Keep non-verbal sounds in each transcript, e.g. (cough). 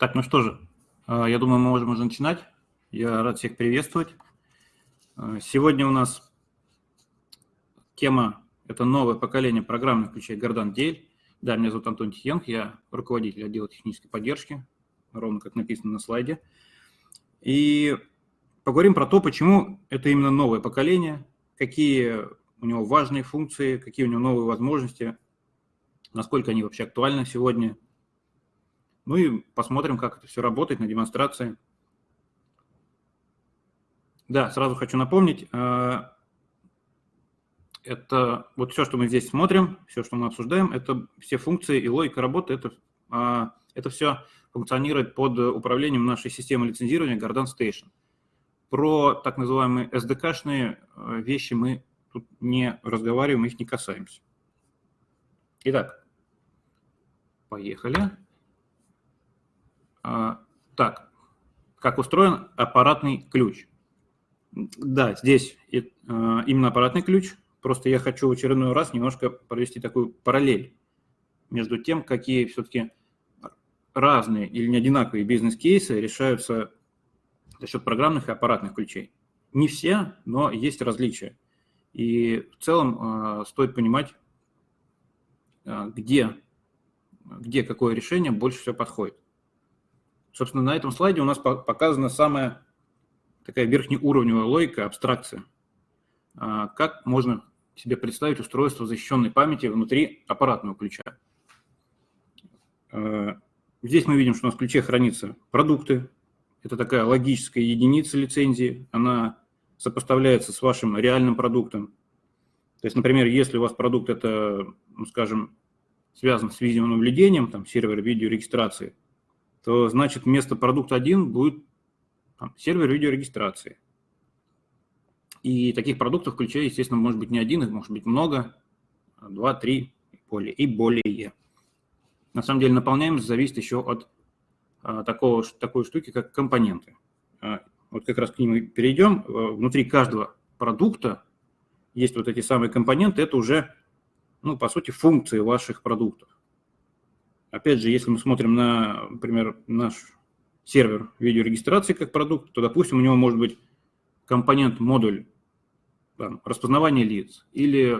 Так, ну что же, а, я думаю, мы можем уже начинать. Я рад всех приветствовать. А, сегодня у нас тема – это новое поколение программных ключей Гордан Дель. Да, меня зовут Антон Тихенко, я руководитель отдела технической поддержки, ровно как написано на слайде. И поговорим про то, почему это именно новое поколение, какие у него важные функции, какие у него новые возможности, насколько они вообще актуальны сегодня. Ну и посмотрим, как это все работает на демонстрации. Да, сразу хочу напомнить, э, это вот все, что мы здесь смотрим, все, что мы обсуждаем, это все функции и логика работы, это, э, это все функционирует под управлением нашей системы лицензирования Garden Station. Про так называемые SDK-шные э, вещи мы тут не разговариваем, их не касаемся. Итак, поехали. А, так, как устроен аппаратный ключ? Да, здесь а, именно аппаратный ключ. Просто я хочу в очередной раз немножко провести такую параллель между тем, какие все-таки разные или не одинаковые бизнес-кейсы решаются за счет программных и аппаратных ключей. Не все, но есть различия. И в целом э, стоит понимать, где, где какое решение больше всего подходит. Собственно, на этом слайде у нас показана самая такая верхнеуровневая логика, абстракция. Э, как можно себе представить устройство защищенной памяти внутри аппаратного ключа. Э, здесь мы видим, что у нас в ключе хранятся продукты. Это такая логическая единица лицензии. Она сопоставляется с вашим реальным продуктом. То есть, например, если у вас продукт это, ну, скажем, связан с видеонаблюдением, там, сервер видеорегистрации, то значит вместо продукта 1 будет там, сервер видеорегистрации. И таких продуктов в ключе, естественно, может быть не один, их может быть много, два, три и более. И более. На самом деле наполняемость зависит еще от а, такого, такой штуки, как компоненты. А, вот как раз к ним перейдем. Э, внутри каждого продукта есть вот эти самые компоненты, это уже, ну, по сути, функции ваших продуктов. Опять же, если мы смотрим на, например, наш сервер видеорегистрации как продукт, то, допустим, у него может быть компонент-модуль там, распознавания лиц или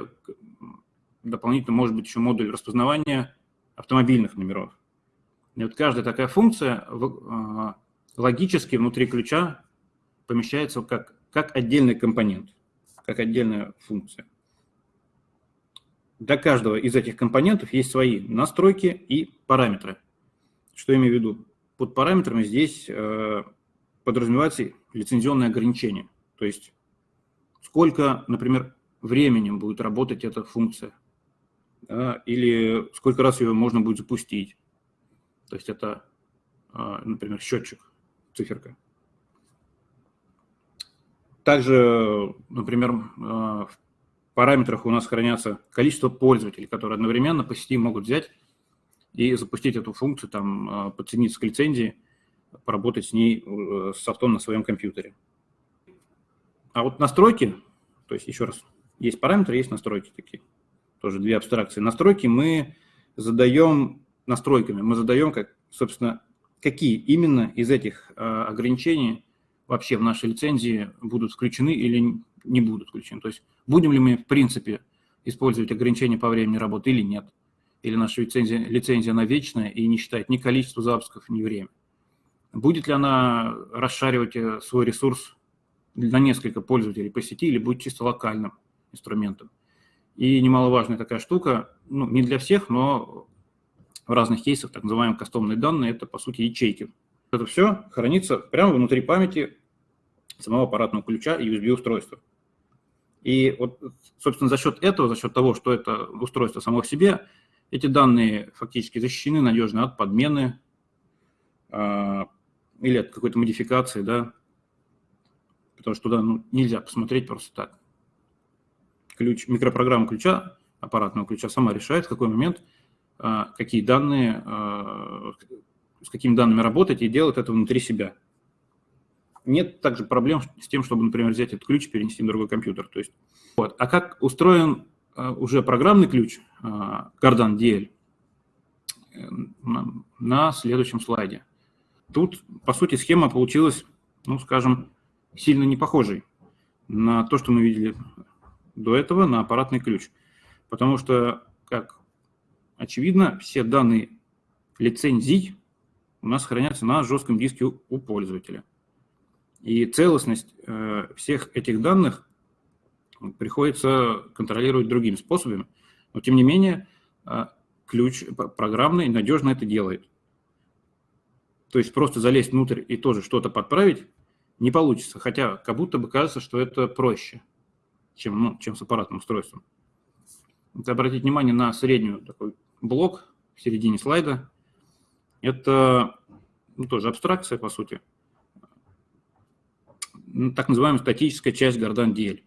дополнительно может быть еще модуль распознавания автомобильных номеров. И вот каждая такая функция э, логически внутри ключа помещается как, как отдельный компонент, как отдельная функция. Для каждого из этих компонентов есть свои настройки и параметры. Что я имею в виду? Под параметрами здесь э, подразумевается лицензионное ограничение. То есть сколько, например, временем будет работать эта функция, да, или сколько раз ее можно будет запустить. То есть это, э, например, счетчик, циферка. Также, например, э, параметрах у нас хранятся количество пользователей, которые одновременно по сети могут взять и запустить эту функцию, там, э, подсоединиться к лицензии, поработать с ней, э, с софтом на своем компьютере. А вот настройки, то есть еще раз, есть параметры, есть настройки такие, тоже две абстракции. Настройки мы задаем настройками, мы задаем, как, собственно, какие именно из этих ограничений вообще в нашей лицензии будут включены или не будут включены. То есть будем ли мы, в принципе, использовать ограничения по времени работы или нет. Или наша лицензия, лицензия она вечная и не считает ни количество запусков, ни время. Будет ли она расшаривать э, свой ресурс на несколько пользователей по сети или будет чисто локальным инструментом. И немаловажная такая штука, ну, не для всех, но в разных кейсах, так называемые кастомные данные, это, по сути, ячейки. Это все хранится прямо внутри памяти самого аппаратного ключа и USB-устройства. И вот, собственно, за счет этого, за счет того, что это устройство само в себе, эти данные фактически защищены надежно от подмены э, или от какой-то модификации, да, потому что туда ну, нельзя посмотреть просто так. Ключ, микропрограмма ключа, аппаратного ключа сама решает, в какой момент, э, какие данные, э, с какими данными работать и делает это внутри себя нет также проблем с тем, чтобы, например, взять этот ключ и перенести на другой компьютер. То есть, вот. А как устроен uh, уже программный ключ Cardan DL? На, на следующем слайде. тут, по сути, схема получилась, ну, скажем, сильно не похожей на то, что мы видели до этого, на аппаратный ключ. Потому что, как очевидно, все данные лицензий у нас хранятся на жестком диске у пользователя. И целостность э, всех этих данных приходится контролировать другими способами. Но, тем не менее, э, ключ программный надежно это делает. То есть просто залезть внутрь и тоже что-то подправить не получится. Хотя как будто бы кажется, что это проще, чем, ну, чем с аппаратным устройством. Вот обратить внимание на среднюю такой блок в середине слайда. Это ну, тоже абстракция, по сути. Ну, так называемая статическая часть Гордан DL.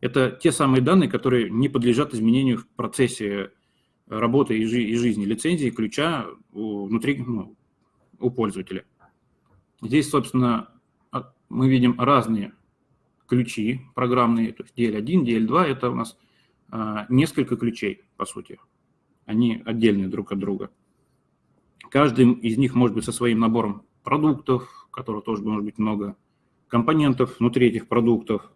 Это те самые данные, которые не подлежат изменению в процессе работы и, жи и жизни лицензии ключа внутри ну, у пользователя. Здесь, собственно, мы видим разные ключи программные, то есть DL1, DL2, это у нас а, несколько ключей, по сути. Они отдельные друг от друга. Каждый из них может быть со своим набором продуктов, которых тоже может быть много, компонентов внутри этих продуктов.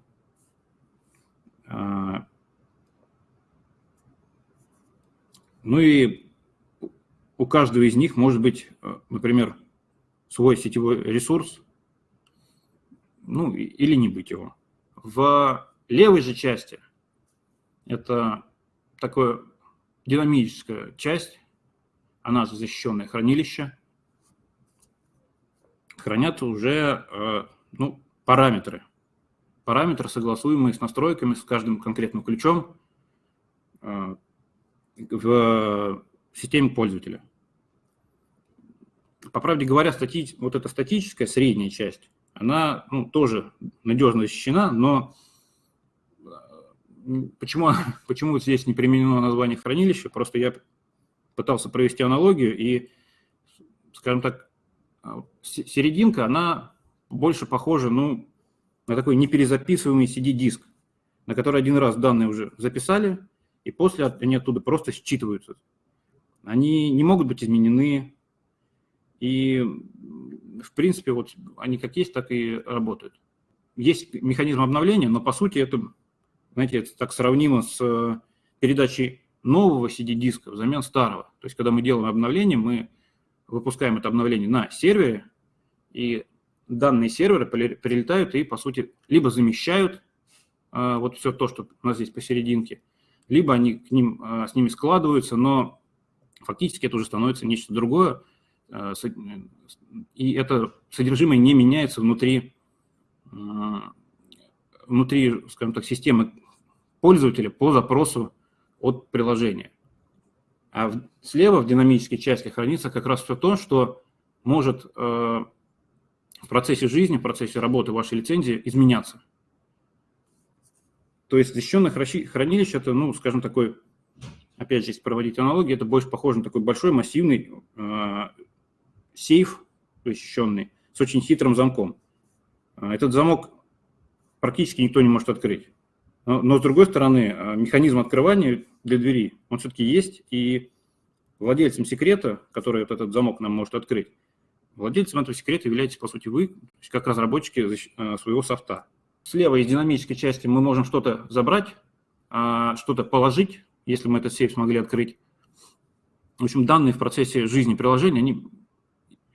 А, ну и у каждого из них может быть, э, например, свой сетевой ресурс, ну или не быть его. В левой же части это такое динамическая часть, она защищенное хранилище, хранятся уже э, ну, параметры. Параметры, согласуемые с настройками, с каждым конкретным ключом э, в системе пользователя. По правде говоря, стати... вот эта статическая средняя часть, она ну, тоже надежно защищена, но почему, (laughs) почему здесь не применено название хранилища? Просто я пытался провести аналогию, и, скажем так, а, серединка, она больше похожа ну, на такой неперезаписываемый CD-диск, на который один раз данные уже записали, и после они оттуда просто считываются. Они не могут быть изменены, и, в принципе, вот они как есть, так и работают. Есть механизм обновления, но, по сути, это знаете, это так сравнимо с э, передачей нового CD-диска взамен старого. То есть, когда мы делаем обновление, мы выпускаем это обновление на сервере, и данные сервера прилетают и, по сути, либо замещают а, вот все то, что у нас здесь посерединке, либо они к ним, а, с ними складываются, но фактически это уже становится нечто другое, а, и это содержимое не меняется внутри, внутри, скажем так, системы пользователя по запросу от приложения. А слева в динамической части хранится как раз все то, что может э, в процессе жизни, в процессе работы вашей лицензии изменяться. То есть защищенное хранилище – это, ну, скажем, такой, опять же, если проводить аналогию, это больше похоже на такой большой массивный э, сейф защищенный с очень хитрым замком. Э, этот замок практически никто не может открыть. Но, но с другой стороны, э, механизм открывания для двери, он все-таки есть, и владельцем секрета, который вот этот замок нам может открыть, владельцем этого секрета являетесь, по сути, вы, как разработчики э, своего софта. Слева из динамической части мы можем что-то забрать, а, что-то положить, если мы этот сейф смогли открыть. В общем, данные в процессе жизни приложения, они,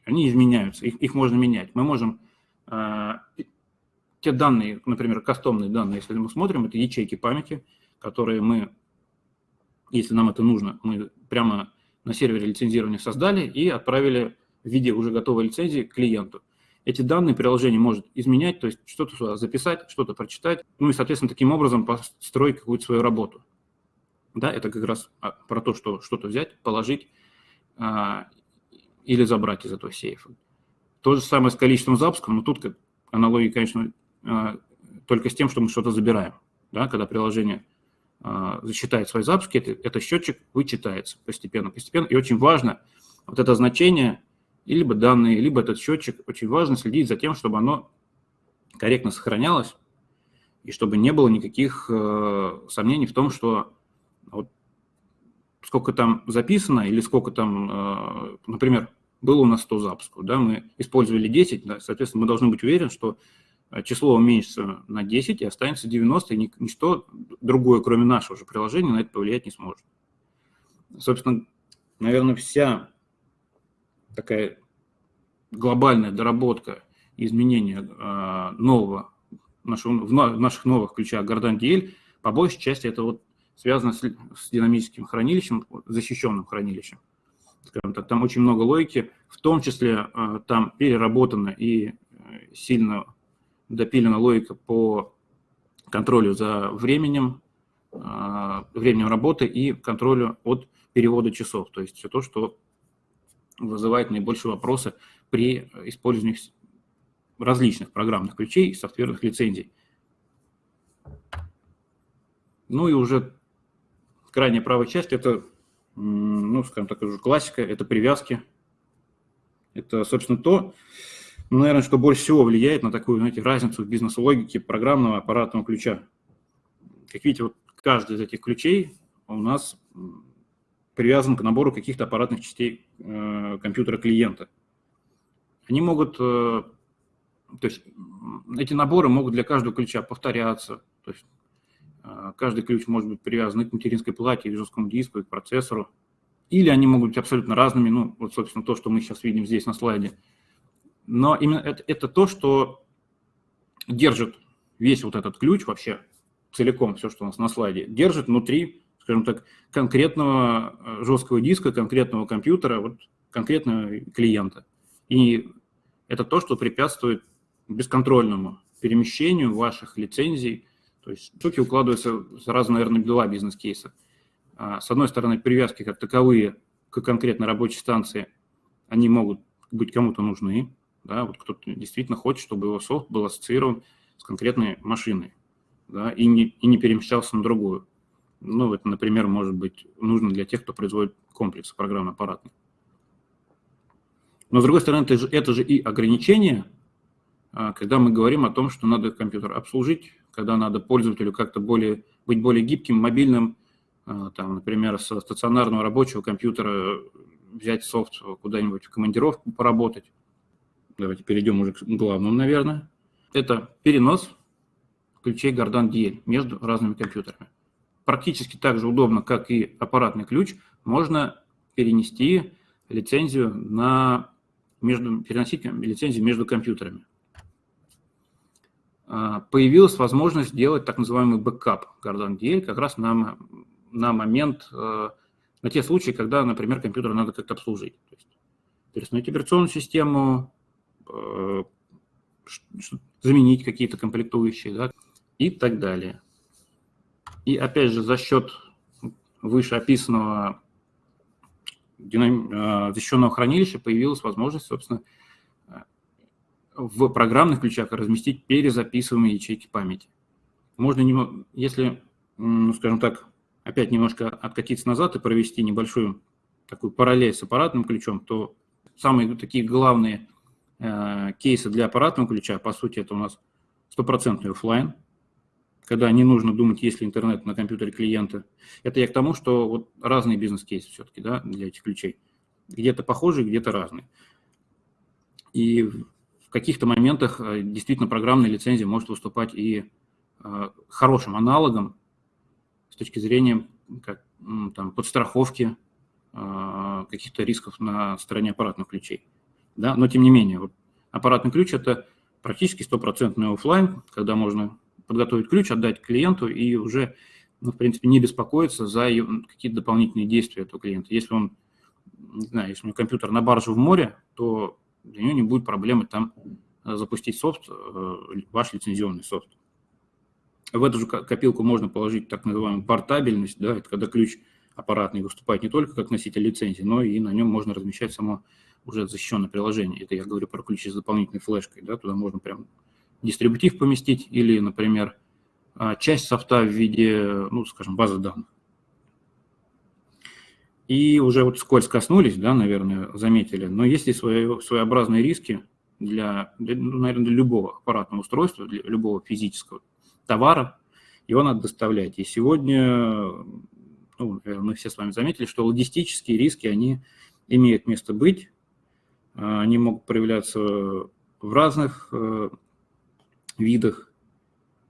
они изменяются, их, их можно менять. Мы можем э, те данные, например, кастомные данные, если мы смотрим, это ячейки памяти, которые мы, если нам это нужно, мы прямо на сервере лицензирования создали и отправили в виде уже готовой лицензии клиенту. Эти данные приложение может изменять, то есть что-то сюда записать, что-то прочитать, ну и, соответственно, таким образом построить какую-то свою работу. Да, это как раз а, про то, что что-то взять, положить а, или забрать из этого сейфа. То же самое с количеством запусков, но тут как аналогия, конечно, а, только с тем, что мы что-то забираем. Да, когда приложение а, засчитает свои запуски, это, это счетчик вычитается постепенно, постепенно. И очень важно вот это значение, и либо данные, либо этот счетчик, очень важно следить за тем, чтобы оно корректно сохранялось, и чтобы не было никаких э, сомнений в том, что вот сколько там записано, или сколько там, э, например, было у нас 100 запусков, да, мы использовали 10, да, соответственно, мы должны быть уверены, что э, число уменьшится на 10 и останется 90, и ничто другое, кроме нашего же приложения, на это повлиять не сможет. Собственно, наверное, вся такая глобальная доработка изменения э, нового, нашего, в наших новых ключах Гордан DL, по большей части это вот связано с, с динамическим хранилищем, защищенным хранилищем. Скажем так, там очень много логики, в том числе э, там переработана и э, сильно допилена логика по контролю за временем, э, временем работы и контролю от перевода часов. То есть все то, что вызывает наибольшие вопросы при использовании различных программных ключей и софтверных лицензий. Ну и уже крайняя правая часть – это, ну, скажем так, уже классика, это привязки. Это, собственно, то, ну, наверное, что больше всего влияет на такую, знаете, разницу в бизнес-логике программного аппаратного ключа. Как видите, вот каждый из этих ключей у нас привязан к набору каких-то аппаратных частей э, компьютера клиента. Они могут, э, то есть эти наборы могут для каждого ключа повторяться, то есть э, каждый ключ может быть привязан к материнской плате, к жесткому диску, к процессору, или они могут быть абсолютно разными, ну, вот, собственно, то, что мы сейчас видим здесь на слайде. Но именно это, это то, что держит весь вот этот ключ вообще целиком, все, что у нас на слайде, держит внутри скажем так, конкретного э, жесткого диска, конкретного компьютера, вот конкретного клиента. И это то, что препятствует бесконтрольному перемещению ваших лицензий. То есть штуки укладываются сразу, наверное, два бизнес-кейса. А, с одной стороны, привязки как таковые к конкретной рабочей станции, они могут быть кому-то нужны. Да, вот кто-то действительно хочет, чтобы его софт был ассоциирован с конкретной машиной да, и, не, и не перемещался на другую. Ну, это, например, может быть нужно для тех, кто производит комплексы программно-аппаратные. Но, с другой стороны, это же, это же и ограничение, а, когда мы говорим о том, что надо компьютер обслужить, когда надо пользователю как-то более, быть более гибким, мобильным, а, там, например, со стационарного рабочего компьютера взять софт куда-нибудь в командировку поработать. Давайте перейдем уже к главному, наверное. Это перенос ключей Гордан DL между разными компьютерами практически так же удобно, как и аппаратный ключ, можно перенести лицензию на между, переносить лицензию между компьютерами. А, появилась возможность сделать так называемый бэкап Guardant DL как раз на, на момент, э, на те случаи, когда, например, компьютер надо как-то обслужить. То есть перестановить операционную систему, э, заменить какие-то комплектующие да, и так далее. И опять же за счет вышеописанного динам... защищенного хранилища появилась возможность, собственно, в программных ключах разместить перезаписываемые ячейки памяти. Можно, если, ну, скажем так, опять немножко откатиться назад и провести небольшую такую параллель с аппаратным ключом, то самые такие главные э, кейсы для аппаратного ключа, по сути, это у нас стопроцентный офлайн, когда не нужно думать, есть ли интернет на компьютере клиента. Это я к тому, что вот разные бизнес-кейсы все-таки да, для этих ключей. Где-то похожие, где-то разные. И в каких-то моментах э, действительно программная лицензия может выступать и э, хорошим аналогом с точки зрения как, там, подстраховки э, каких-то рисков на стороне аппаратных ключей. Да? Но тем не менее, вот аппаратный ключ – это практически стопроцентный офлайн, когда можно подготовить ключ, отдать клиенту и уже, ну, в принципе, не беспокоиться за какие-то дополнительные действия этого клиента. Если он, не знаю, если у него компьютер на барже в море, то для него не будет проблемы там э, запустить софт, э, ваш лицензионный софт. В эту же копилку можно положить так называемую портабельность, да, это когда ключ аппаратный выступает не только как носитель лицензии, но и на нем можно размещать само уже защищенное приложение. Это я говорю про ключи с дополнительной флешкой, да, туда можно прям дистрибутив поместить или, например, а, часть софта в виде, ну, скажем, базы данных. И уже вот скользь коснулись, да, наверное, заметили, но есть и свои, своеобразные риски для, для, ну, наверное, для любого аппаратного устройства, для любого физического товара, его надо доставлять. И сегодня, ну, мы все с вами заметили, что логистические риски, они имеют место быть, Они могут проявляться в разных видах,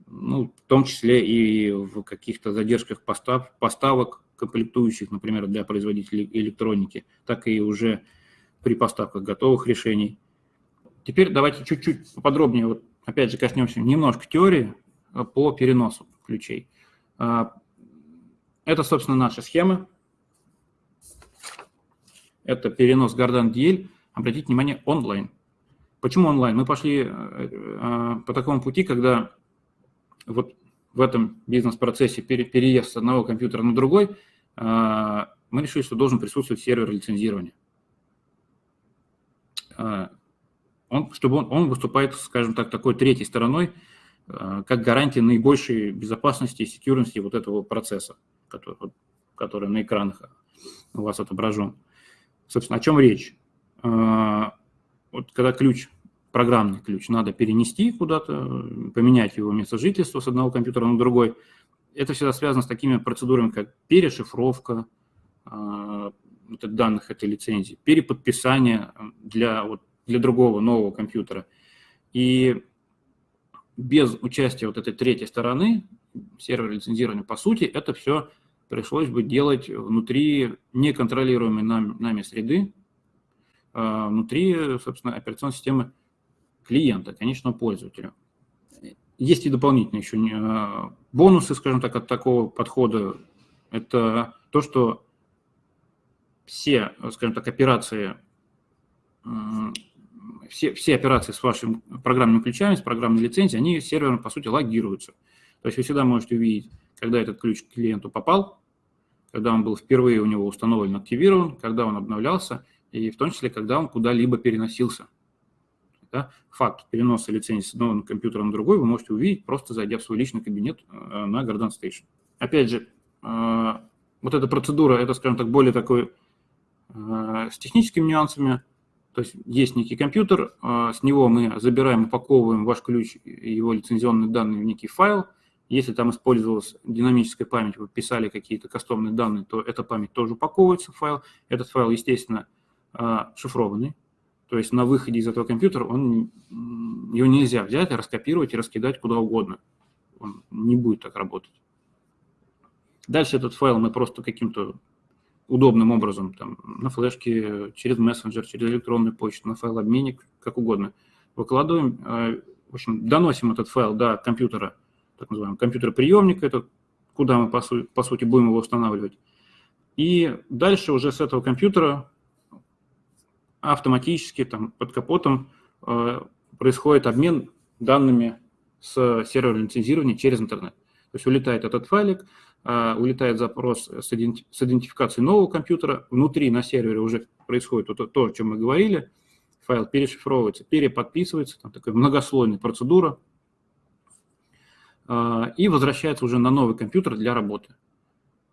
ну, в том числе и в каких-то задержках постав, поставок комплектующих, например, для производителей электроники, так и уже при поставках готовых решений. Теперь давайте чуть-чуть поподробнее, вот, опять же, коснемся немножко теории по переносу ключей. А, это, собственно, наша схема. Это перенос Гордан DL. Обратите внимание, онлайн. Почему онлайн? Мы пошли э, по такому пути, когда вот в этом бизнес-процессе переезд с одного компьютера на другой, э, мы решили, что должен присутствовать сервер лицензирования. Э, он, чтобы он, он выступает, скажем так, такой третьей стороной, как гарантия наибольшей безопасности и секьюрности вот этого процесса, который, который на экранах у вас отображен. Собственно, о чем речь? Вот когда ключ, программный ключ, надо перенести куда-то, поменять его место жительства с одного компьютера на другой, это всегда связано с такими процедурами, как перешифровка э, данных этой лицензии, переподписание для, вот, для другого нового компьютера. И без участия вот этой третьей стороны, сервера лицензирования, по сути, это все пришлось бы делать внутри неконтролируемой нами, нами среды, внутри, собственно, операционной системы клиента, конечного пользователя. Есть и дополнительные еще а, бонусы, скажем так, от такого подхода. Это то, что все, скажем так, операции, все, все операции с вашими программными ключами, с программной лицензией, они сервером, по сути, логируются. То есть вы всегда можете увидеть, когда этот ключ к клиенту попал, когда он был впервые у него установлен, активирован, когда он обновлялся, и в том числе, когда он куда-либо переносился. Да? Факт переноса лицензии с одного компьютера на другой вы можете увидеть, просто зайдя в свой личный кабинет э, на Garden Station. Опять же, э, вот эта процедура, это, скажем так, более такой э, с техническими нюансами. То есть есть некий компьютер, с него мы забираем, упаковываем ваш ключ и его лицензионные данные в некий файл. Если там использовалась динамическая память, вы писали какие-то кастомные данные, то эта память тоже упаковывается в файл. Этот файл, естественно, а, шифрованный, то есть на выходе из этого компьютера он, его нельзя взять, раскопировать и раскидать куда угодно. Он не будет так работать. Дальше этот файл мы просто каким-то удобным образом, там, на флешке, через мессенджер, через электронную почту, на файл-обменник, как угодно, выкладываем, а, в общем, доносим этот файл до компьютера, так называемого компьютера-приемника, это куда мы, по, су по сути, будем его устанавливать. И дальше уже с этого компьютера автоматически там, под капотом э, происходит обмен данными с сервера лицензирования через интернет. То есть улетает этот файлик, э, улетает запрос с, иденти с идентификацией нового компьютера, внутри на сервере уже происходит вот то, о чем мы говорили, файл перешифровывается, переподписывается, там такая многослойная процедура, э, и возвращается уже на новый компьютер для работы.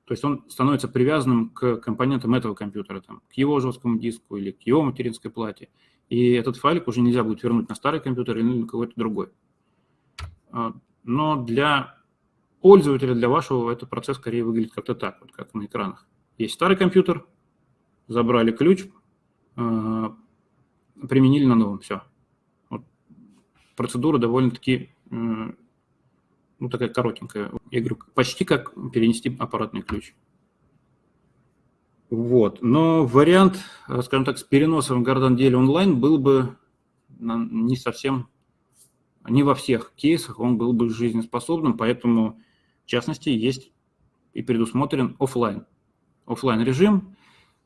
То есть он становится привязанным к компонентам этого компьютера, там, к его жесткому диску или к его материнской плате. И этот файлик уже нельзя будет вернуть на старый компьютер или на какой-то другой. А, но для пользователя, для вашего, этот процесс скорее выглядит как-то так, вот как на экранах. Есть старый компьютер, забрали ключ, а, применили на новом, все. Вот. Процедура довольно-таки ну, такая коротенькая. Я говорю, почти как перенести аппаратный ключ. Вот. Но вариант, э, скажем так, с переносом в Garden онлайн был бы не совсем, не во всех кейсах он был бы жизнеспособным, поэтому, в частности, есть и предусмотрен офлайн. Офлайн режим,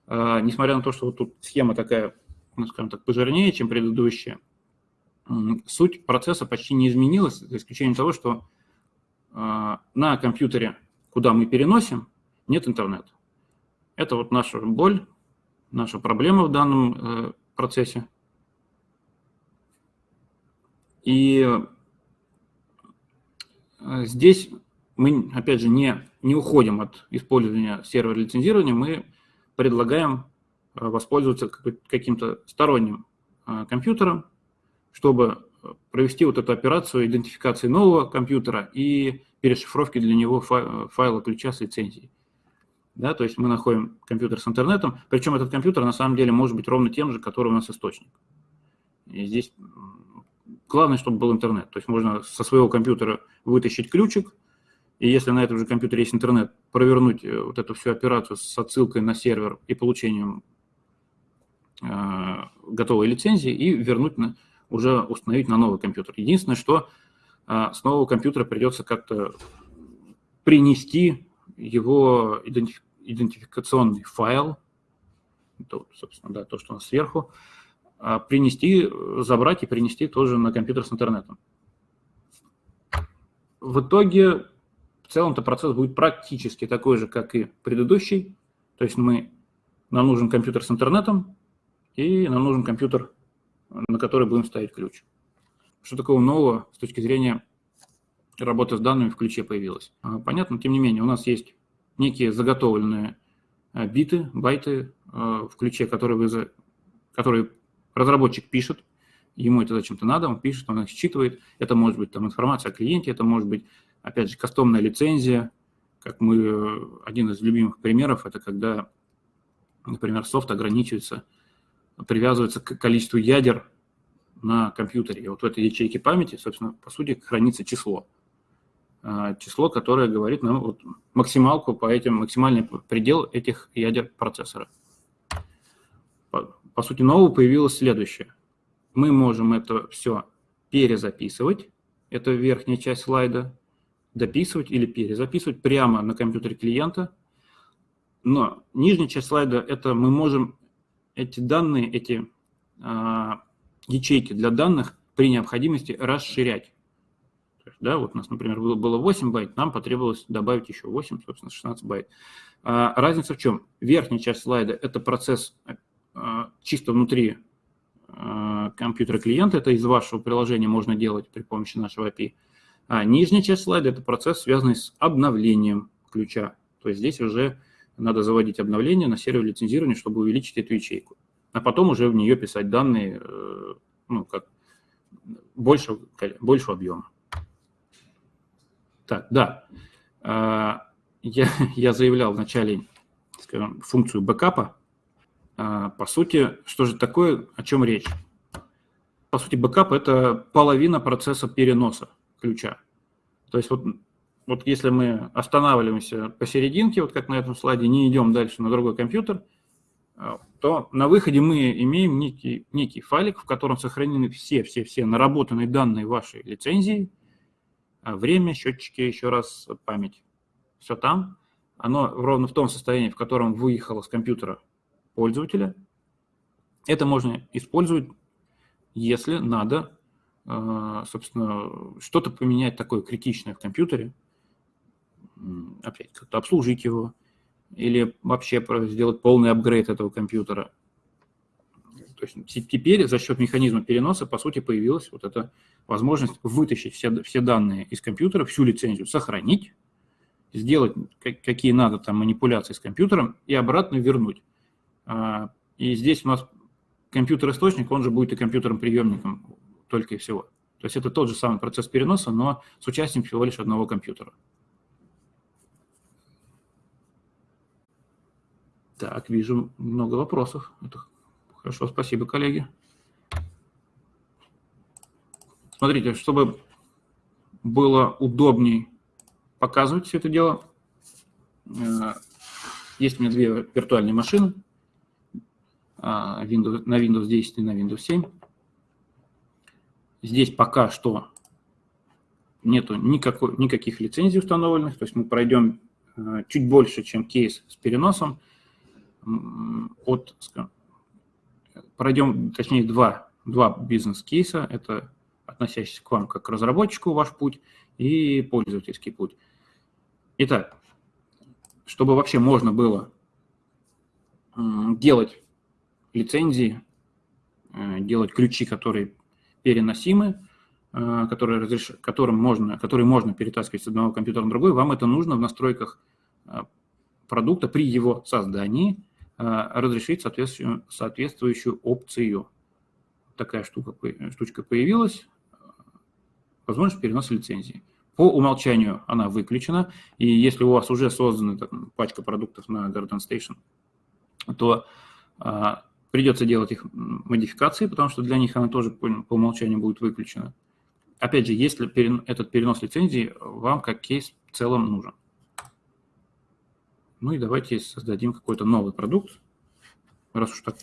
э, несмотря на то, что вот тут схема такая, ну, скажем так, пожирнее, чем предыдущая, суть процесса почти не изменилась, за исключением того, что а, на компьютере, куда мы переносим, нет интернета. Это вот наша боль, наша проблема в данном э, процессе. И э, здесь мы, опять же, не, не уходим от использования сервера лицензирования, мы предлагаем э, воспользоваться каким-то сторонним компьютером, чтобы провести вот эту операцию идентификации нового компьютера и перешифровки для него файла ключа с лицензией. Да, то есть мы находим компьютер с интернетом, причем этот компьютер на самом деле может быть ровно тем же, который у нас источник. И здесь главное, чтобы был интернет. То есть можно со своего компьютера вытащить ключик, и если на этом же компьютере есть интернет, провернуть э, вот эту всю операцию с отсылкой на сервер и получением э, готовой лицензии и вернуть на, уже установить на новый компьютер. Единственное, что э, с нового компьютера придется как-то принести его идентиф идентификационный файл, то, собственно, да, то, что у нас сверху, а принести, забрать и принести тоже на компьютер с интернетом. В итоге, в целом-то процесс будет практически такой же, как и предыдущий. То есть мы, нам нужен компьютер с интернетом, и нам нужен компьютер, на который будем ставить ключ. Что такого нового с точки зрения работа с данными в ключе появилась. А, понятно, тем не менее, у нас есть некие заготовленные а, биты, байты а, в ключе, которые, вы, которые разработчик пишет, ему это зачем-то надо, он пишет, он их считывает. Это может быть там, информация о клиенте, это может быть, опять же, кастомная лицензия. Как мы, один из любимых примеров, это когда, например, софт ограничивается, привязывается к количеству ядер на компьютере. И вот в этой ячейке памяти, собственно, по сути, хранится число. А, число, которое говорит нам вот максималку по этим, максимальный предел этих ядер процессора. По, по сути, нового появилось следующее. Мы можем это все перезаписывать, это верхняя часть слайда, дописывать или перезаписывать прямо на компьютере клиента. Но нижняя часть слайда – это мы можем эти данные, эти а, ячейки для данных при необходимости расширять да, вот у нас, например, было, было 8 байт, нам потребовалось добавить еще 8, собственно, 16 байт. А, разница в чем? Верхняя часть слайда – это процесс а, чисто внутри а, компьютера клиента, это из вашего приложения можно делать при помощи нашего API. А нижняя часть слайда – это процесс, связанный с обновлением ключа. То есть здесь уже надо заводить обновление на сервер лицензирования, чтобы увеличить эту ячейку. А потом уже в нее писать данные, э, ну, как больше, больше объема. Так, да. А, я, я заявлял в начале, скажем, функцию бэкапа. А, по сути, что же такое, о чем речь? По сути, бэкап – это половина процесса переноса ключа. То есть вот, вот если мы останавливаемся посерединке, вот как на этом слайде, не идем дальше на другой компьютер, а, то на выходе мы имеем некий, некий файлик, в котором сохранены все-все-все наработанные данные вашей лицензии – а время, счетчики, еще раз память. Все там. Оно ровно в том состоянии, в котором выехало с компьютера пользователя. Это можно использовать, если надо, а, собственно, что-то поменять такое критичное в компьютере, опять как-то обслужить его, или вообще сделать полный апгрейд этого компьютера. То есть теперь за счет механизма переноса, по сути, появилась вот эта возможность вытащить все, все данные из компьютера, всю лицензию сохранить, сделать какие надо там манипуляции с компьютером и обратно вернуть. А, и здесь у нас компьютер-источник, он же будет и компьютером-приемником только и всего. То есть это тот же самый процесс переноса, но с участием всего лишь одного компьютера. Так, вижу много вопросов. Это хорошо, спасибо, коллеги. Смотрите, чтобы было удобней показывать все это дело, э, есть у меня две виртуальные машины а, Windows, на Windows 10 и на Windows 7. Здесь пока что нету никакой, никаких лицензий установленных, то есть мы пройдем э, чуть больше, чем кейс с переносом. От, пройдем, точнее, два, два бизнес-кейса. Это относящийся к вам как к разработчику, ваш путь, и пользовательский путь. Итак, чтобы вообще можно было делать лицензии, э, делать ключи, которые переносимы, э, которые, разреш... которым можно, которые можно перетаскивать с одного компьютера на другой, вам это нужно в настройках э, продукта при его создании разрешить соответствующую, соответствующую опцию. Такая штука, штучка появилась возможность переноса лицензии. по умолчанию она выключена, и если у вас уже создана там, пачка продуктов на Garden Station, то а, придется делать их модификации, потому что для них она тоже по, по умолчанию будет выключена. Опять же, если перен, этот перенос лицензии вам как кейс в целом нужен. Ну и давайте создадим какой-то новый продукт, раз уж так,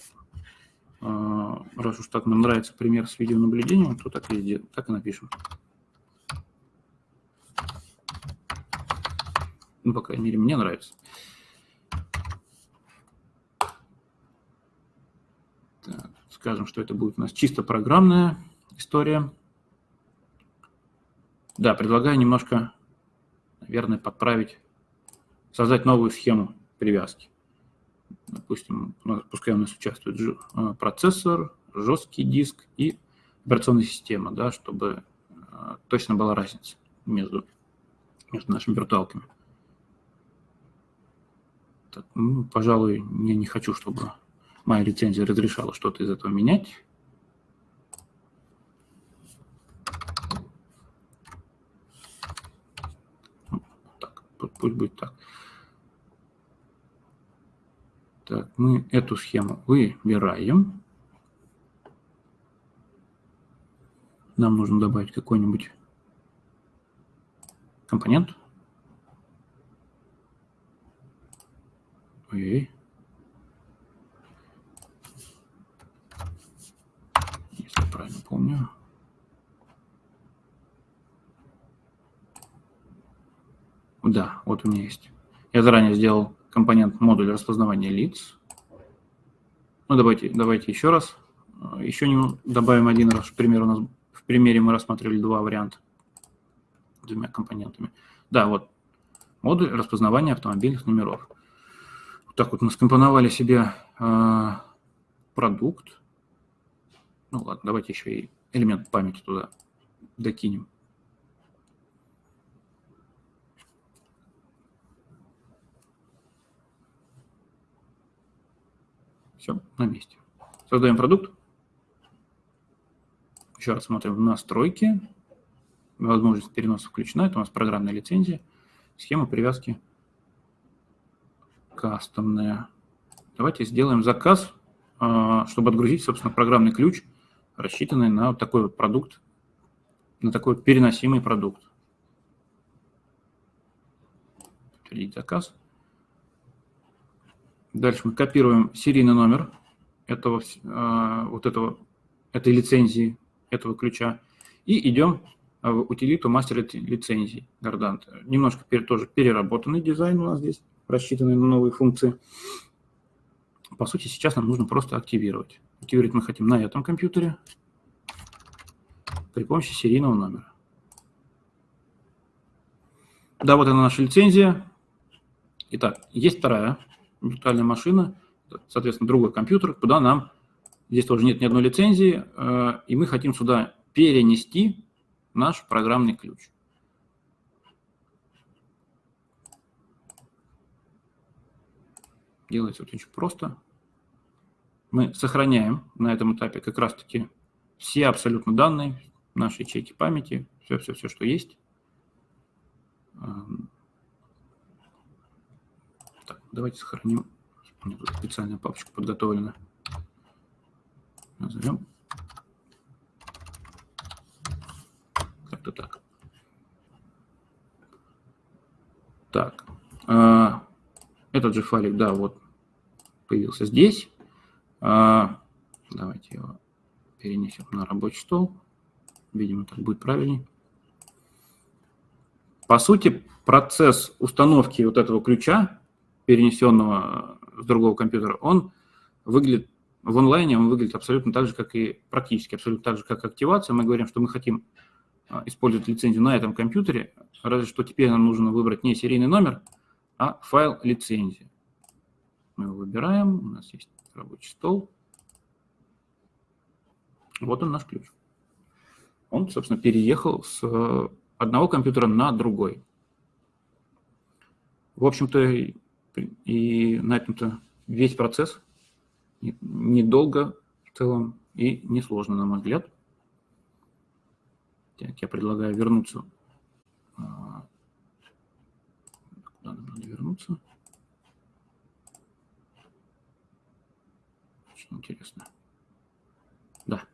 а, раз уж так нам нравится пример с видеонаблюдением, то так и, так и напишем. Ну, по крайней мере, мне нравится. Так, скажем, что это будет у нас чисто программная история. Да, предлагаю немножко, наверное, подправить, создать новую схему привязки. Допустим, пускай у нас участвует э, процессор, жесткий диск и операционная система, да, чтобы э, точно была разница между, между нашими виртуалками. Так, ну, пожалуй, я не хочу, чтобы моя лицензия разрешала что-то из этого менять. Так, пусть будет так. Так, мы эту схему выбираем. Нам нужно добавить какой-нибудь компонент. Ой. Если правильно помню. Да, вот у меня есть. Я заранее сделал компонент модуль распознавания лиц. Ну, давайте, давайте еще раз. Еще не добавим один раз. В примере, у нас, в примере мы рассматривали два варианта двумя компонентами. Да, вот модуль распознавания автомобильных номеров так вот мы скомпоновали себе э, продукт. Ну ладно, давайте еще и элемент памяти туда докинем. Все, на месте. Создаем продукт. Еще раз смотрим настройки. Возможность переноса включена. Это у нас программная лицензия. Схема привязки кастомная. Давайте сделаем заказ, а, чтобы отгрузить, собственно, программный ключ, рассчитанный на вот такой вот продукт, на такой переносимый продукт. Подтвердить заказ. Дальше мы копируем серийный номер этого, а, вот этого, этой лицензии, этого ключа, и идем в утилиту мастер лицензии Гордант. Немножко тоже переработанный дизайн у нас здесь рассчитанные на новые функции. По сути, сейчас нам нужно просто активировать. Активировать мы хотим на этом компьютере при помощи серийного номера. Да, вот она наша лицензия. Итак, есть вторая виртуальная машина, соответственно, другой компьютер, куда нам, здесь тоже нет ни одной лицензии, э, и мы хотим сюда перенести наш программный ключ. Делается очень просто. Мы сохраняем на этом этапе как раз-таки все абсолютно данные, наши ячейки памяти, все-все-все, что есть. Давайте сохраним. Специальная папочка подготовлена. Назовем. Как-то так. Так. А, этот же файлик, да, вот появился здесь. А, давайте его перенесем на рабочий стол. Видимо, так будет правильнее. По сути, процесс установки вот этого ключа, перенесенного с другого компьютера, он выглядит в онлайне, он выглядит абсолютно так же, как и практически абсолютно так же, как активация. Мы говорим, что мы хотим а, использовать лицензию на этом компьютере, разве что теперь нам нужно выбрать не серийный номер, а файл лицензии. Мы его выбираем, у нас есть рабочий стол. Вот он наш ключ. Он, собственно, переехал с одного компьютера на другой. В общем-то, и на этом-то весь процесс недолго в целом и несложно, на мой взгляд. Так, я предлагаю вернуться а, Надо, надо вернуться. Очень интересно. Да.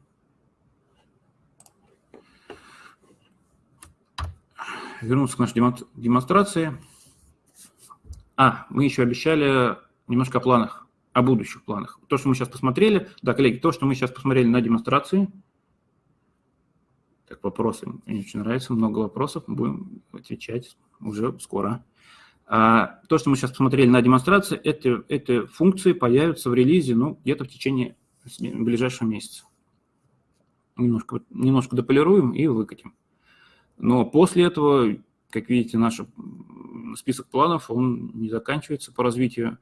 Вернуться к нашей демонстрации. А, мы еще обещали немножко о планах, о будущих планах. То, что мы сейчас посмотрели, да, коллеги, то, что мы сейчас посмотрели на демонстрации, так, вопросы, мне очень нравится, много вопросов, будем отвечать уже скоро. А, то, что мы сейчас посмотрели на демонстрации, это, эти функции появятся в релизе ну, где-то в течение ближайшего месяца. Немножко, немножко дополируем и выкатим. Но после этого, как видите, наш список планов, он не заканчивается по развитию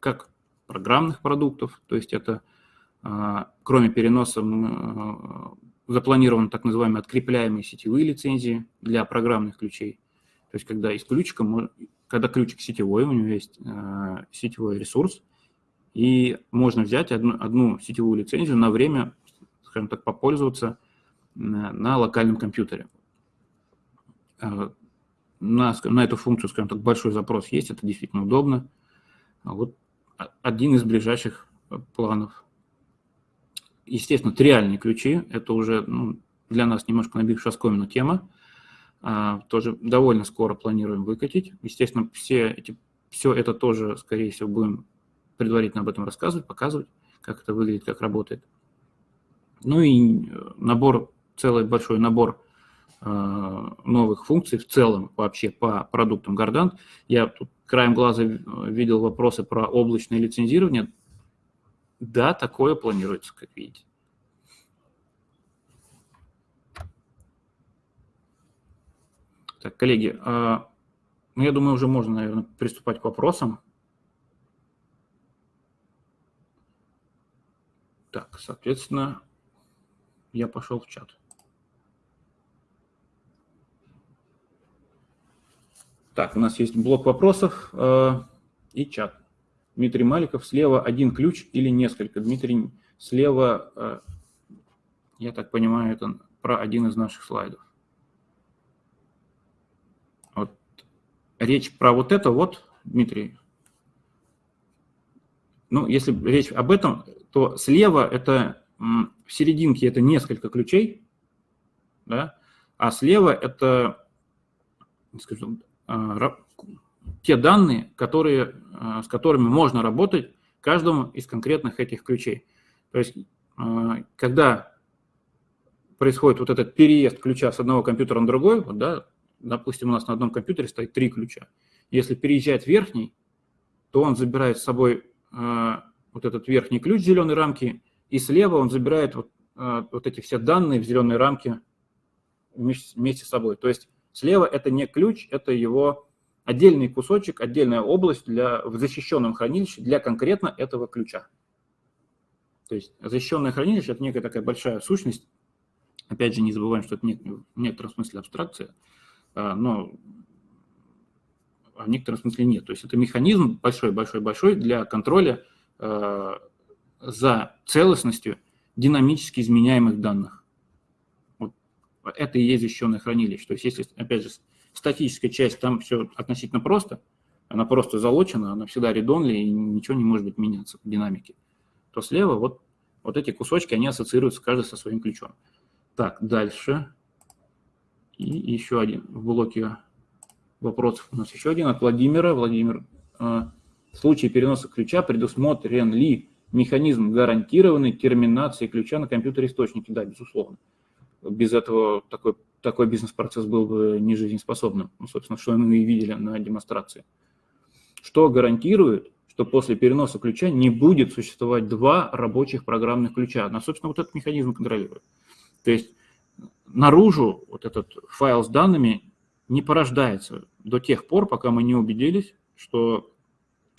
как программных продуктов, то есть это, а, кроме переноса, а, запланированы так называемые открепляемые сетевые лицензии для программных ключей. То есть когда из ключика когда ключик сетевой, у него есть э, сетевой ресурс, и можно взять одну, одну сетевую лицензию на время, скажем так, попользоваться на локальном компьютере. Э, на, на эту функцию, скажем так, большой запрос есть, это действительно удобно. Вот один из ближайших планов. Естественно, триальные ключи, это уже ну, для нас немножко набившая оскомину тема. А, тоже довольно скоро планируем выкатить. Естественно, все, эти, все это тоже, скорее всего, будем предварительно об этом рассказывать, показывать, как это выглядит, как работает. Ну и э, набор, целый большой набор э, новых функций в целом вообще по продуктам Гордант. Я тут краем глаза видел вопросы про облачное лицензирование. Да, такое планируется, как видите. Так, коллеги, а, ну, я думаю, уже можно, наверное, приступать к вопросам. Так, соответственно, я пошел в чат. Так, у нас есть блок вопросов э, и чат. Дмитрий Маликов, слева один ключ или несколько? Дмитрий, слева, э, я так понимаю, это про один из наших слайдов. речь про вот это вот, Дмитрий, ну, если речь об этом, то слева это в серединке это несколько ключей, да, а слева это, скажем, а, те данные, которые, а, с которыми можно работать каждому из конкретных этих ключей. То есть, а, когда происходит вот этот переезд ключа с одного компьютера на другой, вот, да, допустим, у нас на одном компьютере стоит три ключа. Если переезжает верхний, то он забирает с собой э, вот этот верхний ключ зеленой рамки, и слева он забирает вот, э, вот эти все данные в зеленой рамке вместе, вместе с собой. То есть слева это не ключ, это его отдельный кусочек, отдельная область для, в защищенном хранилище для конкретно этого ключа. То есть защищенное хранилище – это некая такая большая сущность. Опять же, не забываем, что это в некотором смысле абстракция. А, но в некотором смысле нет. То есть это механизм большой-большой-большой для контроля а, за целостностью динамически изменяемых данных. Это и есть защищенное хранилище. То есть если, опять же, статическая часть, там все относительно просто, она просто залочена, она всегда редонли, и ничего не может быть меняться в динамике, то слева вот, вот эти кусочки, они ассоциируются каждый со своим ключом. Так, дальше. И еще один в блоке вопросов у нас еще один от Владимира. Владимир, а, в случае переноса ключа предусмотрен ли механизм гарантированной терминации ключа на компьютере-источнике? Да, безусловно. Без этого такой, такой бизнес-процесс был бы не жизнеспособным. Ну, собственно, что мы и видели на демонстрации. Что гарантирует, что после переноса ключа не будет существовать два рабочих программных ключа? Ну, собственно, вот этот механизм контролирует. То есть наружу вот этот файл с данными не порождается до тех пор, пока мы не убедились, что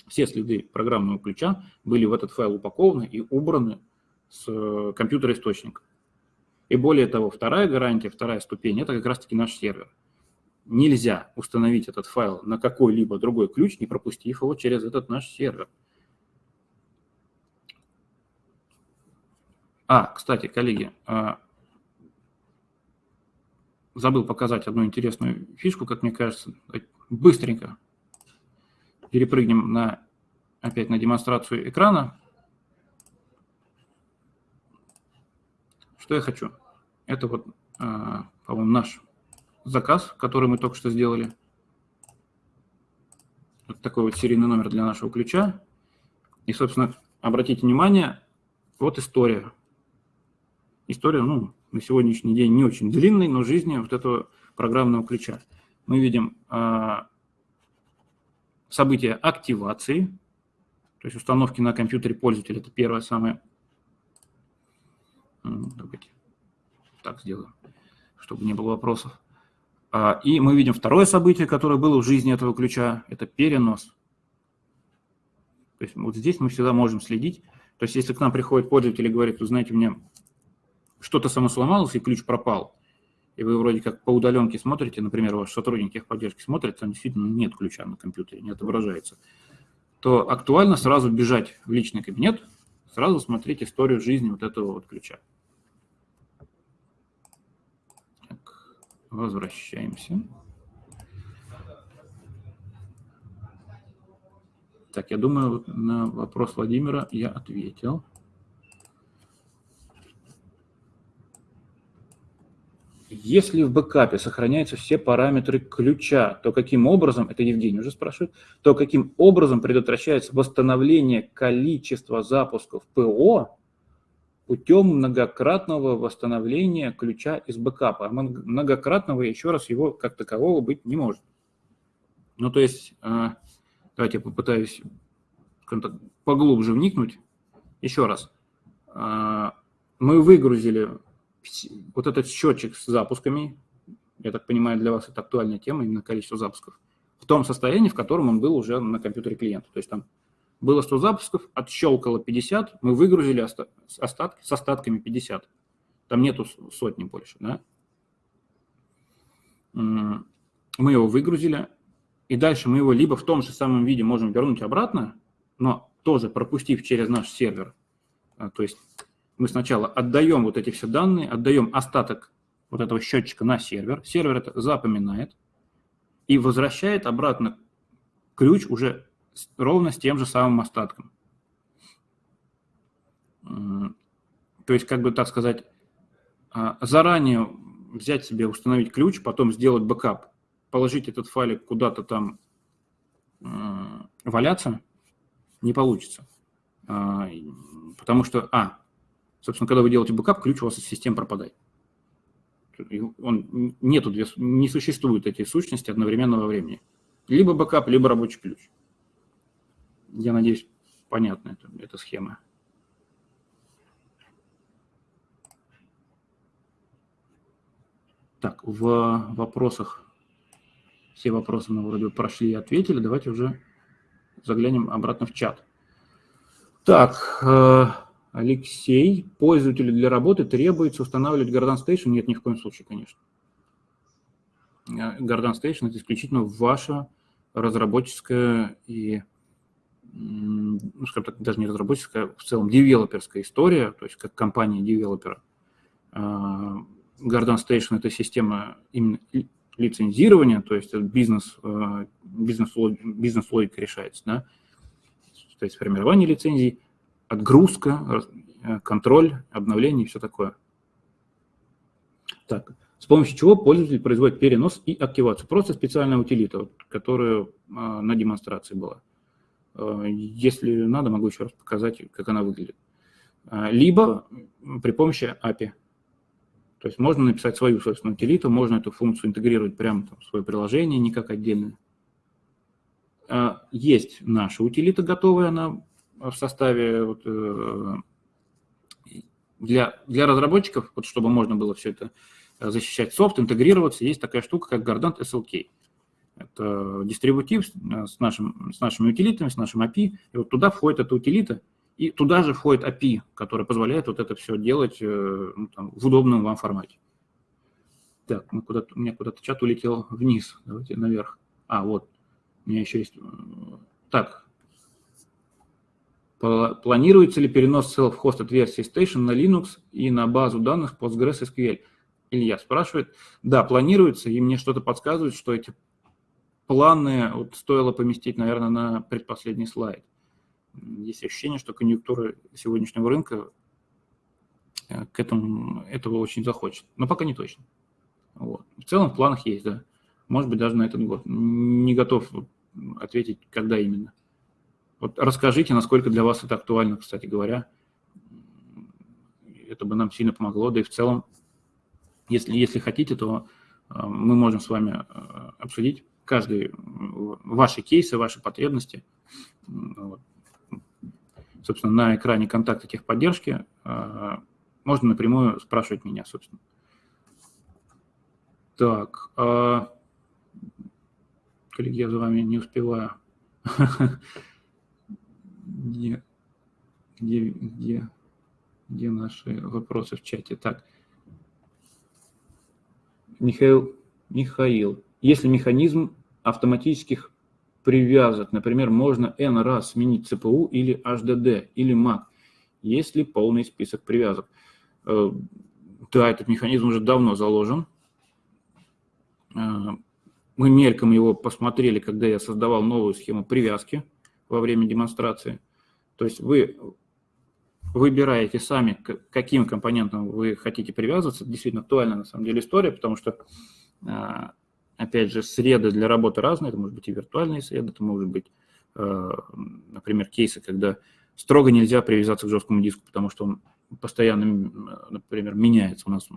все следы программного ключа были в этот файл упакованы и убраны с э, компьютера источника. И более того, вторая гарантия, вторая ступень – это как раз-таки наш сервер. Нельзя установить этот файл на какой-либо другой ключ, не пропустив его через этот наш сервер. А, кстати, коллеги, а, забыл показать одну интересную фишку, как мне кажется. Быстренько перепрыгнем на, опять на демонстрацию экрана. Что я хочу? Это вот, а, по-моему, наш заказ, который мы только что сделали. Вот такой вот серийный номер для нашего ключа. И, собственно, обратите внимание, вот история. История, ну, на сегодняшний день не очень длинной, но жизни вот этого программного ключа. Мы видим а, событие активации, то есть установки на компьютере пользователя, это первое самое. Давайте так сделаем, чтобы не было вопросов. А, и мы видим второе событие, которое было в жизни этого ключа, это перенос. То есть вот здесь мы всегда можем следить. То есть если к нам приходит пользователь и говорит, вы знаете, у меня что-то само сломалось и ключ пропал, и вы вроде как по удаленке смотрите, например, ваш сотрудник техподдержки смотрит, там действительно нет ключа на компьютере, не отображается, то актуально сразу бежать в личный кабинет, сразу смотреть историю жизни вот этого вот ключа. Возвращаемся. Так, я думаю, на вопрос Владимира я ответил. Если в бэкапе сохраняются все параметры ключа, то каким образом, это Евгений уже спрашивает, то каким образом предотвращается восстановление количества запусков ПО путем многократного восстановления ключа из бэкапа. А многократного, еще раз, его как такового быть не может. Ну, то есть, а, давайте я попытаюсь поглубже вникнуть. Еще раз. А, мы выгрузили вот этот счетчик с запусками, я так понимаю, для вас это актуальная тема, именно количество запусков, в том состоянии, в котором он был уже на компьютере клиента. То есть там было 100 запусков, отщелкало 50, мы выгрузили остатки, с остатками 50. Там нету сотни больше, да? Мы его выгрузили, и дальше мы его либо в том же самом виде можем вернуть обратно, но тоже пропустив через наш сервер. А, то есть мы сначала отдаем вот эти все данные, отдаем остаток вот этого счетчика на сервер, сервер это запоминает и возвращает обратно ключ уже ровно с тем же самым остатком. То есть, как бы так сказать, а, заранее взять себе, установить ключ, потом сделать бэкап, положить этот файлик куда-то там валяться, не получится. А, потому что, а, собственно, когда вы делаете бэкап, ключ у вас из системы пропадает. Он, нету, не существуют эти сущности одновременного времени. Либо бэкап, либо рабочий ключ. Я надеюсь, понятна эта, эта схема. Так, в вопросах, все вопросы мы вроде прошли и ответили. Давайте уже заглянем обратно в чат. Так, э, Алексей, пользователю для работы требуется устанавливать Garden Station? Нет, ни в коем случае, конечно. Garden Station – это исключительно ваша разработческая и ну, скажем так, даже не разработческая, а в целом девелоперская история, то есть как компания девелопера. А, Garden Station – это система именно лицензирования, то есть бизнес, а, бизнес, бизнес логика решается, да? то есть формирование лицензий, отгрузка, контроль, обновление и все такое. Так, с помощью чего пользователь производит перенос и активацию? Просто специальная утилита, которая на демонстрации была. Э, если надо, могу еще раз показать, как она выглядит. А, либо при помощи API. То есть можно написать свою собственную утилиту, можно эту функцию интегрировать прямо в свое приложение, не как отдельно. А, есть наша утилита готовая, она в составе вот, э, для, для разработчиков, вот, чтобы можно было все это защищать софт, интегрироваться, есть такая штука, как Gardant SLK. Это дистрибутив э, с, нашим, с нашими утилитами, с нашим API. И вот туда входит эта утилита, и туда же входит API, который позволяет вот это все делать э, ну, там, в удобном вам формате. Так, мы куда у меня куда-то чат улетел вниз. Давайте наверх. А, вот. У меня еще есть... Э, так. Планируется ли перенос self-hosted версии Station на Linux и на базу данных PostgreSQL? Илья спрашивает. Да, планируется, и мне что-то подсказывает, что эти планы вот стоило поместить, наверное, на предпоследний слайд. Есть ощущение, что конъюнктура сегодняшнего рынка э, к этому этого очень захочет, но пока не точно. Вот. В целом в планах есть, да. Может быть, даже на этот год. Не готов ответить, когда именно. Вот расскажите, насколько для вас это актуально, кстати говоря. Это бы нам сильно помогло. Да и в целом, если, если хотите, то э, мы можем с вами э, обсудить каждый ваши кейсы, ваши потребности. Вот. Собственно, на экране контакта техподдержки э, можно напрямую спрашивать меня, собственно. Так, коллеги, я за вами не успеваю. (laughs) Где, где, где, где наши вопросы в чате? Так, Михаил, Михаил, если механизм автоматических привязок, например, можно n раз сменить CPU или HDD или MAC, есть ли полный список привязок? Э, да, этот механизм уже давно заложен. Э, мы мельком его посмотрели, когда я создавал новую схему привязки во время демонстрации. То есть вы выбираете сами, к каким компонентам вы хотите привязываться. Действительно актуальна на самом деле история, потому что, а, опять же, среды для работы разные. Это может быть и виртуальные среды, это может быть, а, например, кейсы, когда строго нельзя привязаться к жесткому диску, потому что он постоянно, например, меняется. У нас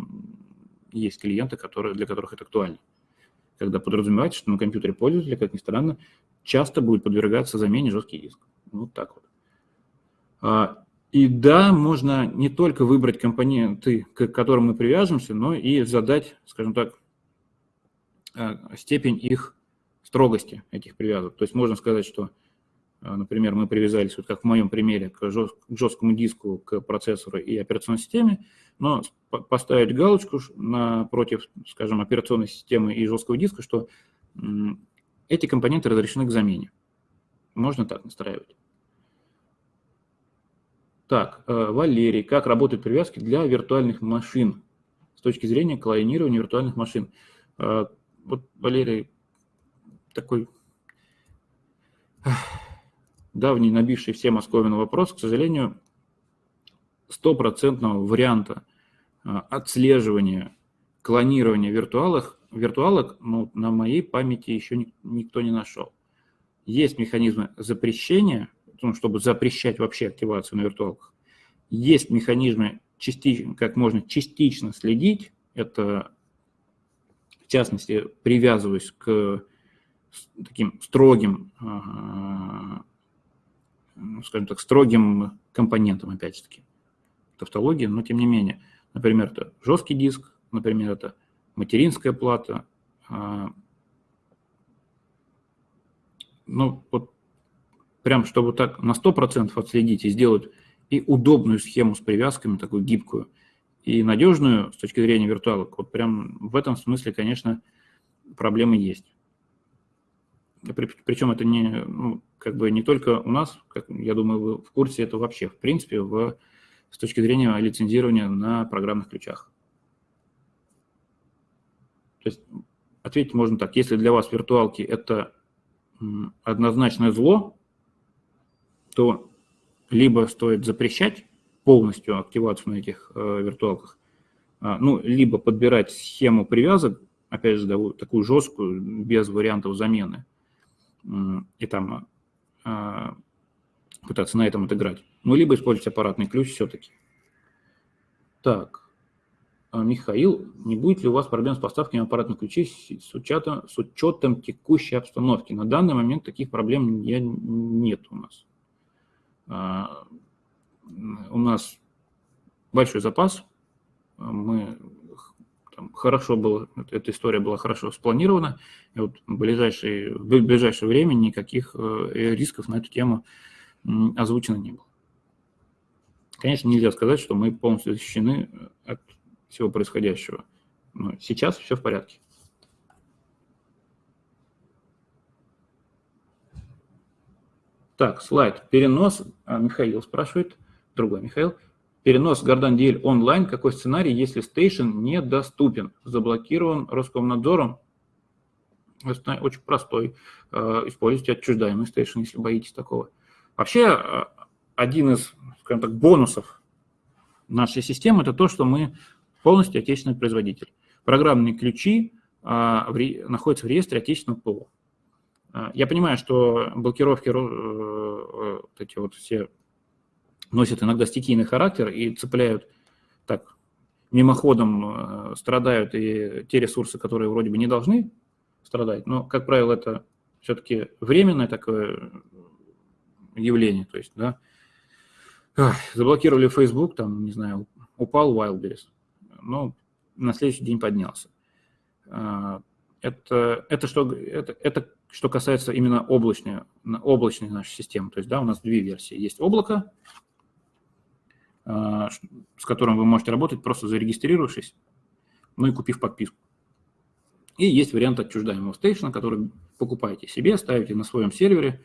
есть клиенты, которые, для которых это актуально. Когда подразумевается, что на компьютере пользователя, как ни странно, часто будет подвергаться замене жесткий диск. Вот так вот. А, и да, можно не только выбрать компоненты, к которым мы привяжемся, но и задать, скажем так, степень их строгости, этих привязок. То есть можно сказать, что, а, например, мы привязались, вот как в моем примере, к жесткому диску, к процессору и операционной системе, но поставить галочку напротив, скажем, операционной системы и жесткого диска, что эти компоненты разрешены к замене. Можно так настраивать. Так, э, Валерий, как работают привязки для виртуальных машин с точки зрения клонирования виртуальных машин? Вот, Валерий, такой давний, набивший все московину вопрос, к сожалению, стопроцентного варианта э, отслеживания, клонирования виртуалок, виртуалок ну, на моей памяти еще никто не нашел. Есть механизмы запрещения, чтобы запрещать вообще активацию на виртуалках. Есть механизмы, частично, как можно частично следить. Это, в частности, привязываясь к таким строгим, ну, скажем так, строгим компонентам, опять же таки, тавтология, но тем не менее. Например, это жесткий диск, например, это материнская плата. А, ну, вот прям чтобы так на 100% отследить и сделать и удобную схему с привязками, такую гибкую, и надежную с точки зрения виртуалок, вот прям в этом смысле, конечно, проблемы есть. Причем это не, ну, как бы не только у нас, как, я думаю, вы в курсе, это вообще, в принципе, в, с точки зрения лицензирования на программных ключах. То есть ответить можно так, если для вас виртуалки это однозначное зло, то либо стоит запрещать полностью активацию на этих э, виртуалках, э, ну, либо подбирать схему привязок, опять же, да, такую жесткую, без вариантов замены, и там э, пытаться на этом отыграть. Ну, либо использовать аппаратный ключ все-таки. Так, а, Михаил, не будет ли у вас проблем с поставками аппаратных ключей с учетом, с учетом текущей обстановки? На данный момент таких проблем нет у нас. У нас большой запас, мы там, хорошо было, эта история была хорошо спланирована, и вот в ближайшее, в ближайшее время никаких э, рисков на эту тему озвучено не было. Конечно, нельзя сказать, что мы полностью защищены от всего происходящего. Но сейчас все в порядке. Так, слайд. Перенос. А, Михаил спрашивает. Другой Михаил. Перенос Гордан DL онлайн. Какой сценарий, если стейшн недоступен? Заблокирован Роскомнадзором? очень простой. Используйте отчуждаемый стейшн, если боитесь такого. Вообще, один из, скажем так, бонусов нашей системы – это то, что мы полностью отечественный производитель. Программные ключи в, находятся в реестре отечественного ПО. Я понимаю, что блокировки, э, э, вот эти вот все носят иногда стихийный характер и цепляют так, мимоходом э, страдают и те ресурсы, которые вроде бы не должны страдать, но, как правило, это все-таки временное такое явление, то есть, да, заблокировали Facebook, там, не знаю, упал Wildberries, но на следующий день поднялся. А, это, это, что, это, это что касается именно облачной, облачной нашей системы. То есть, да, у нас две версии. Есть облако, с которым вы можете работать, просто зарегистрировавшись, ну и купив подписку. И есть вариант отчуждаемого стейшна, который покупаете себе, ставите на своем сервере,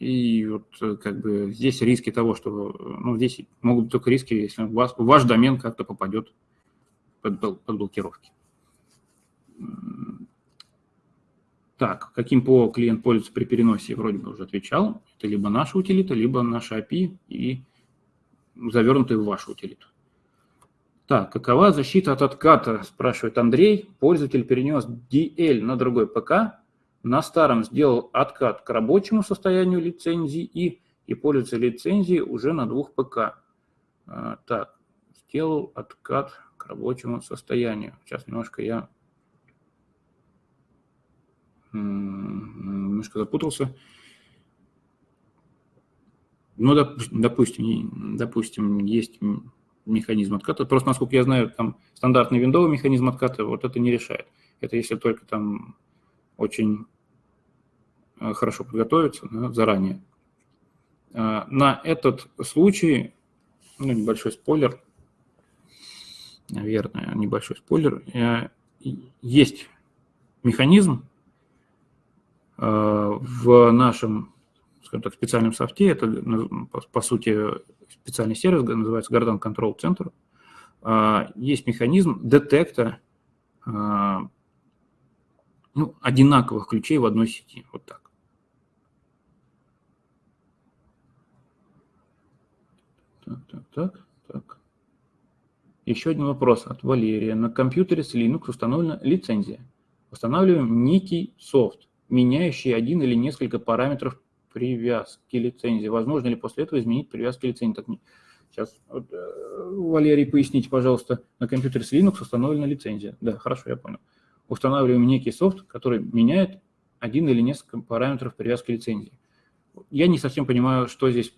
и вот э, как бы здесь риски того, что, ну, здесь могут быть только риски, если у вас, ваш домен как-то попадет под, под блокировки. Так, каким ПО клиент пользуется при переносе, вроде бы уже отвечал. Это либо наша утилита, либо наша API и завернутый в вашу утилиту. Так, какова защита от отката, спрашивает Андрей. Пользователь перенес DL на другой ПК, на старом сделал откат к рабочему состоянию лицензии и, и пользуется лицензией уже на двух ПК. А, так, сделал откат к рабочему состоянию. Сейчас немножко я немножко запутался. Ну, допустим, допустим, есть механизм отката. Просто, насколько я знаю, там стандартный виндовый механизм отката вот это не решает. Это если только там очень э, хорошо подготовиться да, заранее. А, на этот случай, ну, небольшой спойлер, наверное, небольшой спойлер, э, есть механизм э, в нашем, скажем так, специальном софте, это, по сути, специальный сервис, называется Garden Control Center, а, есть механизм детекта ну, одинаковых ключей в одной сети. Вот так. Так, так, так, так. Еще один вопрос от Валерия. На компьютере с Linux установлена лицензия. Устанавливаем некий софт, меняющий один или несколько параметров привязки лицензии. Возможно ли после этого изменить привязки лицензии? Так, сейчас, вот, э, Валерий, поясните, пожалуйста. На компьютере с Linux установлена лицензия. Да, хорошо, я понял устанавливаем некий софт, который меняет один или несколько параметров привязки лицензии. Я не совсем понимаю, что здесь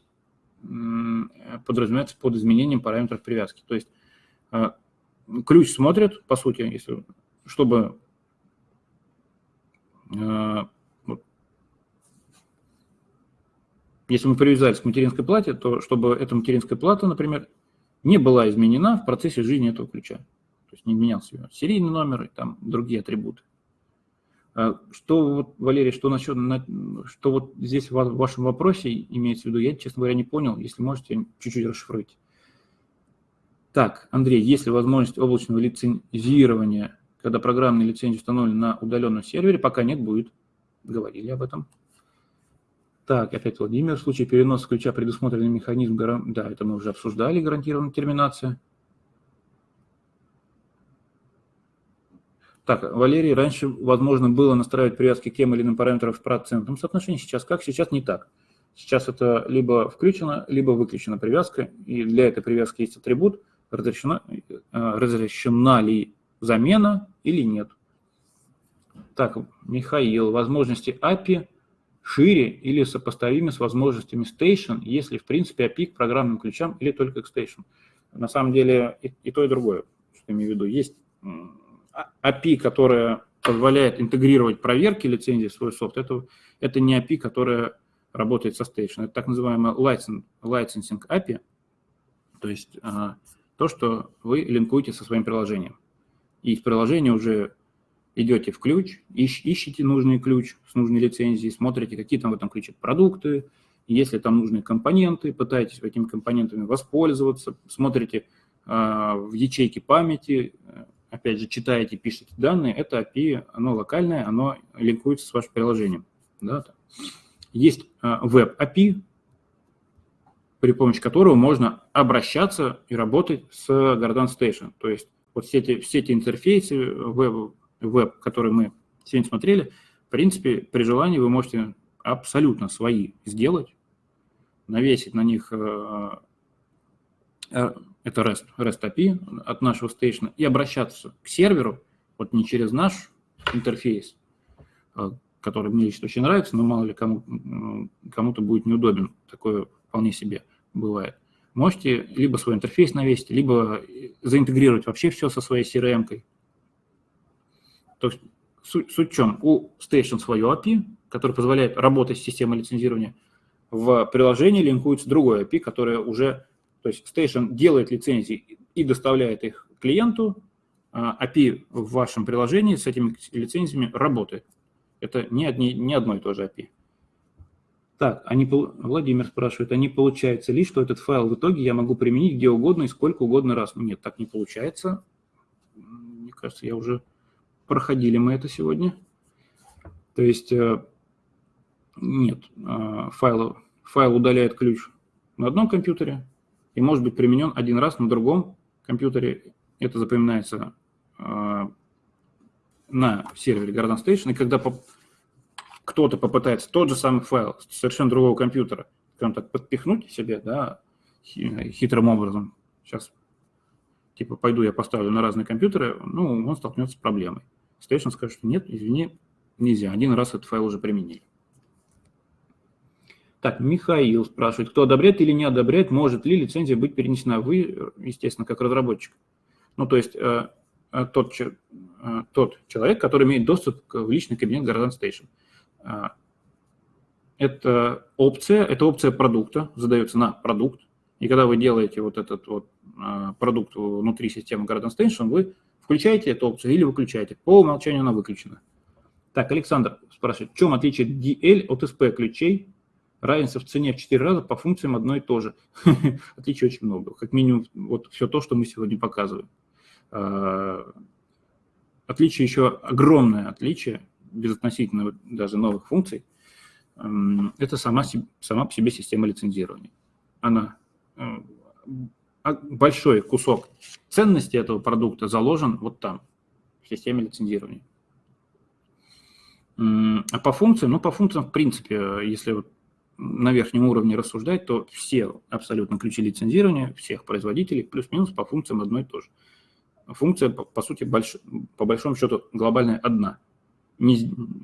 подразумевается под изменением параметров привязки. То есть э, ключ смотрит, по сути, если, чтобы э, если мы привязались к материнской плате, то чтобы эта материнская плата, например, не была изменена в процессе жизни этого ключа. То есть не менялся серийный номер и там другие атрибуты. А что, вот, Валерий, что насчет, что вот здесь в вашем вопросе имеется в виду, я, честно говоря, не понял. Если можете, чуть-чуть расшифруйте. Так, Андрей, есть ли возможность облачного лицензирования, когда программная лицензия установлена на удаленном сервере? Пока нет, будет. Говорили об этом. Так, опять Владимир. В случае переноса ключа предусмотренный механизм, да, это мы уже обсуждали, гарантированная терминация. Так, Валерий, раньше возможно было настраивать привязки к тем или иным параметрам в процентном соотношении. Сейчас как? Сейчас не так. Сейчас это либо включено, либо выключена привязка, и для этой привязки есть атрибут, разрешена, э, разрешена ли замена или нет. Так, Михаил, возможности API шире или сопоставимы с возможностями Station, если в принципе API к программным ключам или только к Station. На самом деле и, и то, и другое, что я имею в виду. Есть API, которая позволяет интегрировать проверки лицензии в свой софт, это, это не API, которая работает со Station. Это так называемая license, licensing API, то есть а, то, что вы линкуете со своим приложением. И из приложения уже идете в ключ, ищ, ищите нужный ключ с нужной лицензией, смотрите, какие там в этом ключе продукты, если там нужны компоненты, пытаетесь этими компонентами воспользоваться, смотрите э, в ячейке памяти, опять же, читаете, пишете данные, это API, оно локальное, оно линкуется с вашим приложением. Да? Есть веб-API, при помощи которого можно обращаться и работать с Garden Station. То есть вот все эти, все эти интерфейсы веб, веб, которые мы сегодня смотрели, в принципе, при желании вы можете абсолютно свои сделать, навесить на них э, э, это REST, REST API от нашего стейшна и обращаться к серверу, вот не через наш интерфейс, э, который мне лично очень нравится, но мало ли кому, кому-то будет неудобен, такое вполне себе бывает. Можете либо свой интерфейс навесить, либо заинтегрировать вообще все со своей CRM-кой. То есть суть, суть в чем? У Station свое API, которое позволяет работать с системой лицензирования. В приложении линкуется другое API, которое уже, то есть Station делает лицензии и доставляет их клиенту, а API в вашем приложении с этими лицензиями работает. Это не, одни, не одно и то же API. Так, они, Владимир спрашивает, а не получается ли, что этот файл в итоге я могу применить где угодно и сколько угодно раз? Нет, так не получается. Мне кажется, я уже проходили мы это сегодня. То есть э, нет, э, файл, файл удаляет ключ на одном компьютере и может быть применен один раз на другом компьютере. Это запоминается э, на сервере Garden Station, и когда кто-то попытается тот же самый файл с совершенно другого компьютера, скажем так, подпихнуть себе, да, хитрым образом, сейчас, типа, пойду я поставлю на разные компьютеры, ну, он столкнется с проблемой. Station скажет, что нет, извини, нельзя, один раз этот файл уже применили. Так, Михаил спрашивает, кто одобряет или не одобряет, может ли лицензия быть перенесена? Вы, естественно, как разработчик. Ну, то есть э, э тот, э, тот человек, который имеет доступ в личный кабинет Garden Station. А, это опция, это опция продукта, задается на продукт. И когда вы делаете вот этот вот продукт внутри системы Garden Station, вы включаете эту опцию или выключаете. По умолчанию она выключена. Так, Александр спрашивает, в чем отличие DL от SP ключей? Разница в цене в 4 раза по функциям одно и то же. (laughs) Отличий очень много. Как минимум, вот все то, что мы сегодня показываем. А, отличие еще огромное отличие безотносительно даже новых функций, эм, это сама, сама по себе система лицензирования. Она э, большой кусок ценности этого продукта заложен вот там, в системе лицензирования. А по функциям, ну, по функциям, в принципе, если вот на верхнем уровне рассуждать, то все абсолютно ключи лицензирования, всех производителей, плюс-минус по функциям одно и то же. Функция, по, по сути, больш, по большому счету, глобальная одна – не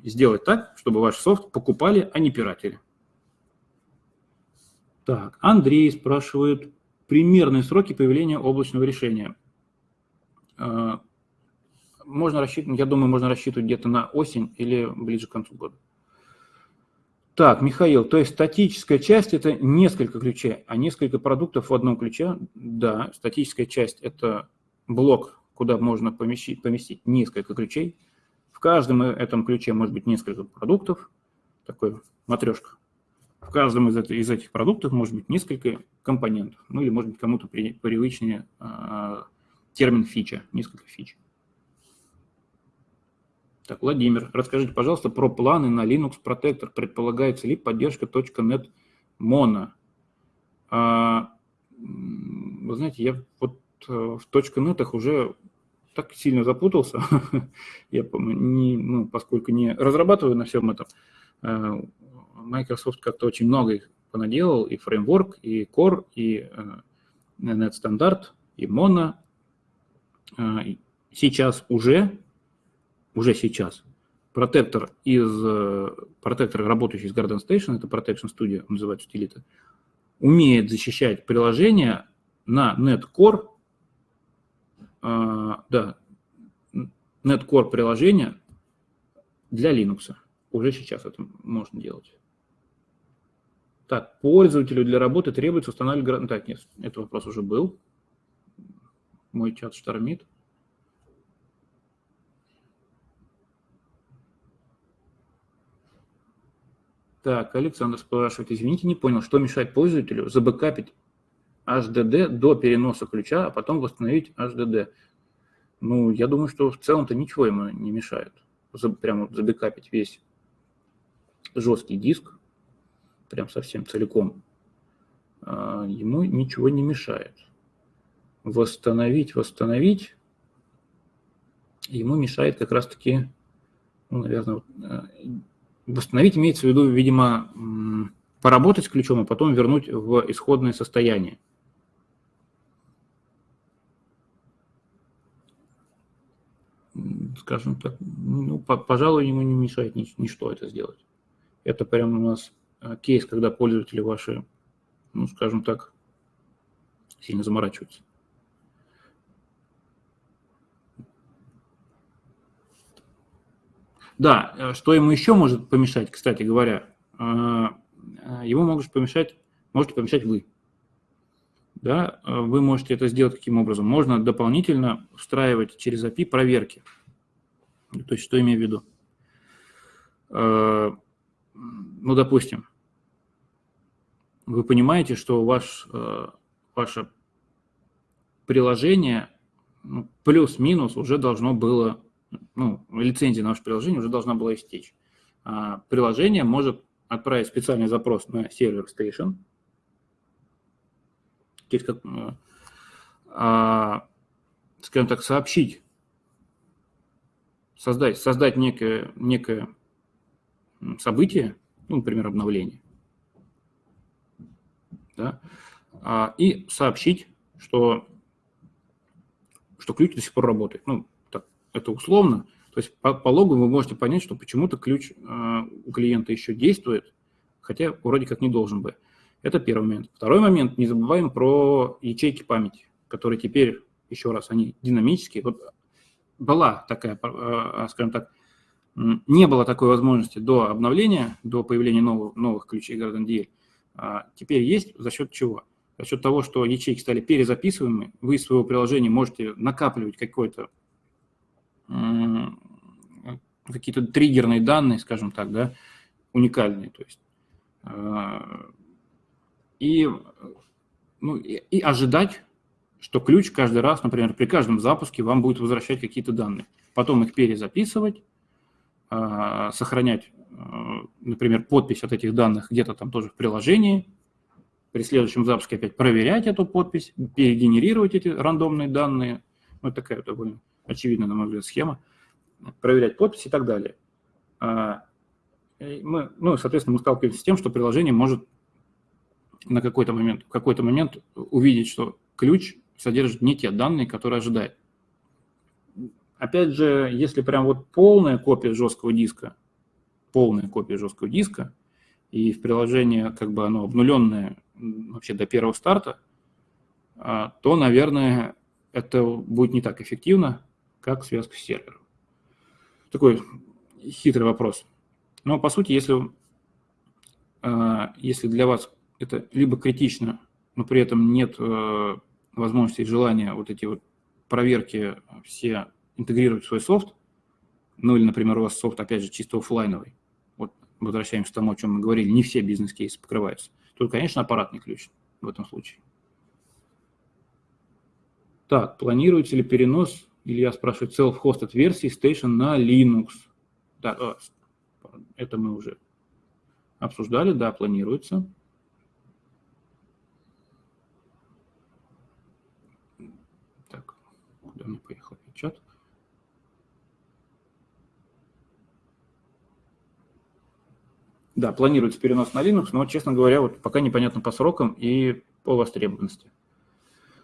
сделать так, чтобы ваш софт покупали, а не пиратели. Так, Андрей спрашивает примерные сроки появления облачного решения. А, можно рассчитывать, я думаю, можно рассчитывать где-то на осень или ближе к концу года. Так, Михаил, то есть статическая часть – это несколько ключей, а несколько продуктов в одном ключе? Да, статическая часть – это блок, куда можно поместить, поместить несколько ключей – в каждом этом ключе может быть несколько продуктов, такой матрешка. Каждом из, это, из этих продуктов может быть несколько компонентов. Ну или может быть кому-то при, привычнее э, термин фича, несколько фич. Так, Владимир, расскажите, пожалуйста, про планы на Linux Protector. Предполагается ли поддержка .NET Mono? А, вы знаете, я вот э, в .NET уже так сильно запутался, (laughs) я не, ну, поскольку не разрабатываю на всем этом, э, Microsoft как-то очень много их понаделал, и фреймворк, и Core, и Net э, Standard, и Mono. Э, сейчас уже, уже сейчас, протектор из, протектор, работающий с Garden Station, это Protection Studio, называется утилита, умеет защищать приложение на Net Core а, да, NetCore приложение для Linux. Уже сейчас это можно делать. Так, пользователю для работы требуется устанавливать... Так, нет, этот вопрос уже был. Мой чат штормит. Так, Александр спрашивает, извините, не понял, что мешает пользователю забэкапить HDD до переноса ключа, а потом восстановить HDD. Ну, я думаю, что в целом-то ничего ему не мешает. Прямо забекапить весь жесткий диск, прям совсем целиком, а, ему ничего не мешает. Восстановить, восстановить ему мешает как раз-таки, ну, наверное, э, восстановить имеется в виду, видимо, поработать с ключом, а потом вернуть в исходное состояние. Скажем так, ну, пожалуй, ему не мешает ничто это сделать. Это прямо у нас кейс, когда пользователи ваши, ну, скажем так, сильно заморачиваются. Да, э, что ему еще может помешать, кстати говоря, э, ему может помешать, можете помешать вы. Да, вы можете это сделать каким образом? Можно дополнительно встраивать через API проверки. То есть, что имею в виду? ну, допустим, вы понимаете, что ваш, э, ваше приложение ну, плюс-минус уже должно было, ну, лицензия на ваше приложение уже должна была истечь. А приложение может отправить специальный запрос на сервер Station, как, э, а, скажем так, сообщить, создать, создать некое, некое событие, ну, например, обновление, да, а, и сообщить, что, что ключ до сих пор работает. Ну, так, это условно. То есть по, по логу вы можете понять, что почему-то ключ э, у клиента еще действует, хотя вроде как не должен бы. Это первый момент. Второй момент, не забываем про ячейки памяти, которые теперь, еще раз, они динамические. Вот была такая, э, скажем так, не было такой возможности до обновления, до появления новых, новых ключей Garden DL. А теперь есть за счет чего? За счет того, что ячейки стали перезаписываемыми, вы из своего приложения можете накапливать какой-то какие-то триггерные данные, скажем так, да, уникальные, то есть а, и, ну, и, и ожидать, что ключ каждый раз, например, при каждом запуске вам будет возвращать какие-то данные, потом их перезаписывать, а, сохранять, а, например, подпись от этих данных где-то там тоже в приложении, при следующем запуске опять проверять эту подпись, перегенерировать эти рандомные данные. Ну, такая довольно очевидная, на мой взгляд, схема. Проверять подпись и так далее. А, мы, ну, соответственно, мы сталкиваемся с тем, что приложение может на какой-то момент, в какой-то момент увидеть, что ключ содержит не те данные, которые ожидает. Опять же, если прям вот полная копия жесткого диска, полная копия жесткого диска, и в приложении как бы оно обнуленное вообще до первого старта, а, то, наверное, это будет не так эффективно, как связка с сервером. Такой хитрый вопрос. Но, по сути, если, а, если для вас это либо критично, но при этом нет э, возможности и желания вот эти вот проверки все интегрировать свой софт, ну или, например, у вас софт, опять же, чисто офлайновый, возвращаемся к тому, о чем мы говорили, не все бизнес-кейсы покрываются, то, конечно, аппаратный ключ в этом случае. Так, планируется ли перенос, Илья спрашивает, self-hosted версии Station на Linux? Да, а, это мы уже обсуждали, да, планируется. Так, куда мне поехал чат? Да, планируется перенос на Linux, но, честно говоря, вот пока непонятно по срокам и по востребованности.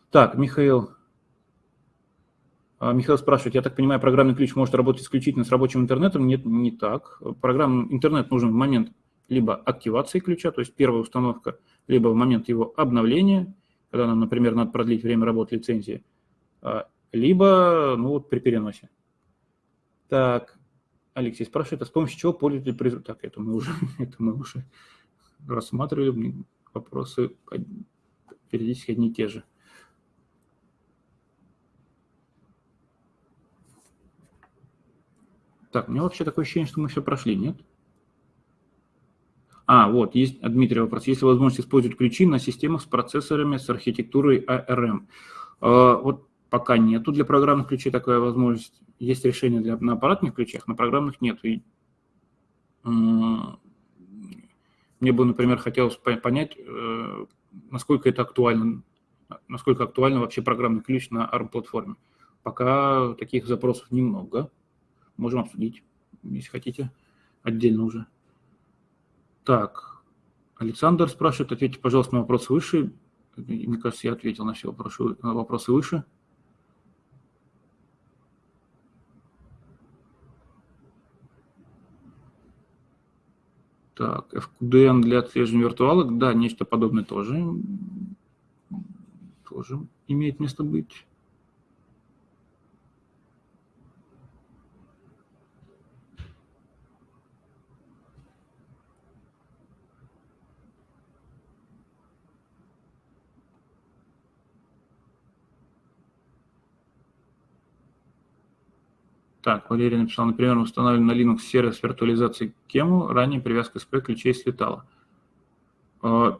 Так, Михаил. А, Михаил спрашивает, я так понимаю, программный ключ может работать исключительно с рабочим интернетом? Нет, не так. Программный интернет нужен в момент либо активации ключа, то есть первая установка, либо в момент его обновления, когда нам, например, надо продлить время работы лицензии, а, либо ну, вот при переносе. Так, Алексей спрашивает, а с помощью чего пользователь производит? Так, это мы уже, (laughs) это мы уже рассматривали, вопросы периодически одни и те же. Так, у меня вообще такое ощущение, что мы все прошли, нет? А, вот, есть, Дмитрий, вопрос. Есть ли возможность использовать ключи на системах с процессорами с архитектурой ARM? А, вот пока нету для программных ключей такая возможность. Есть решение для, на аппаратных ключах, на программных нет. И, мне бы, например, хотелось понять, э, насколько это актуально, насколько актуально вообще программный ключ на ARM-платформе. Пока таких запросов немного. Можем обсудить, если хотите, отдельно уже. Так, Александр спрашивает, ответьте, пожалуйста, на вопрос выше. Мне кажется, я ответил на все вопросы, вопросы выше. Так, FQDN для отслеживания виртуалок, да, нечто подобное тоже, тоже имеет место быть. Так, Валерий написал, например, установлен на Linux сервис виртуализации Кему, ранее привязка SP ключей слетала. А,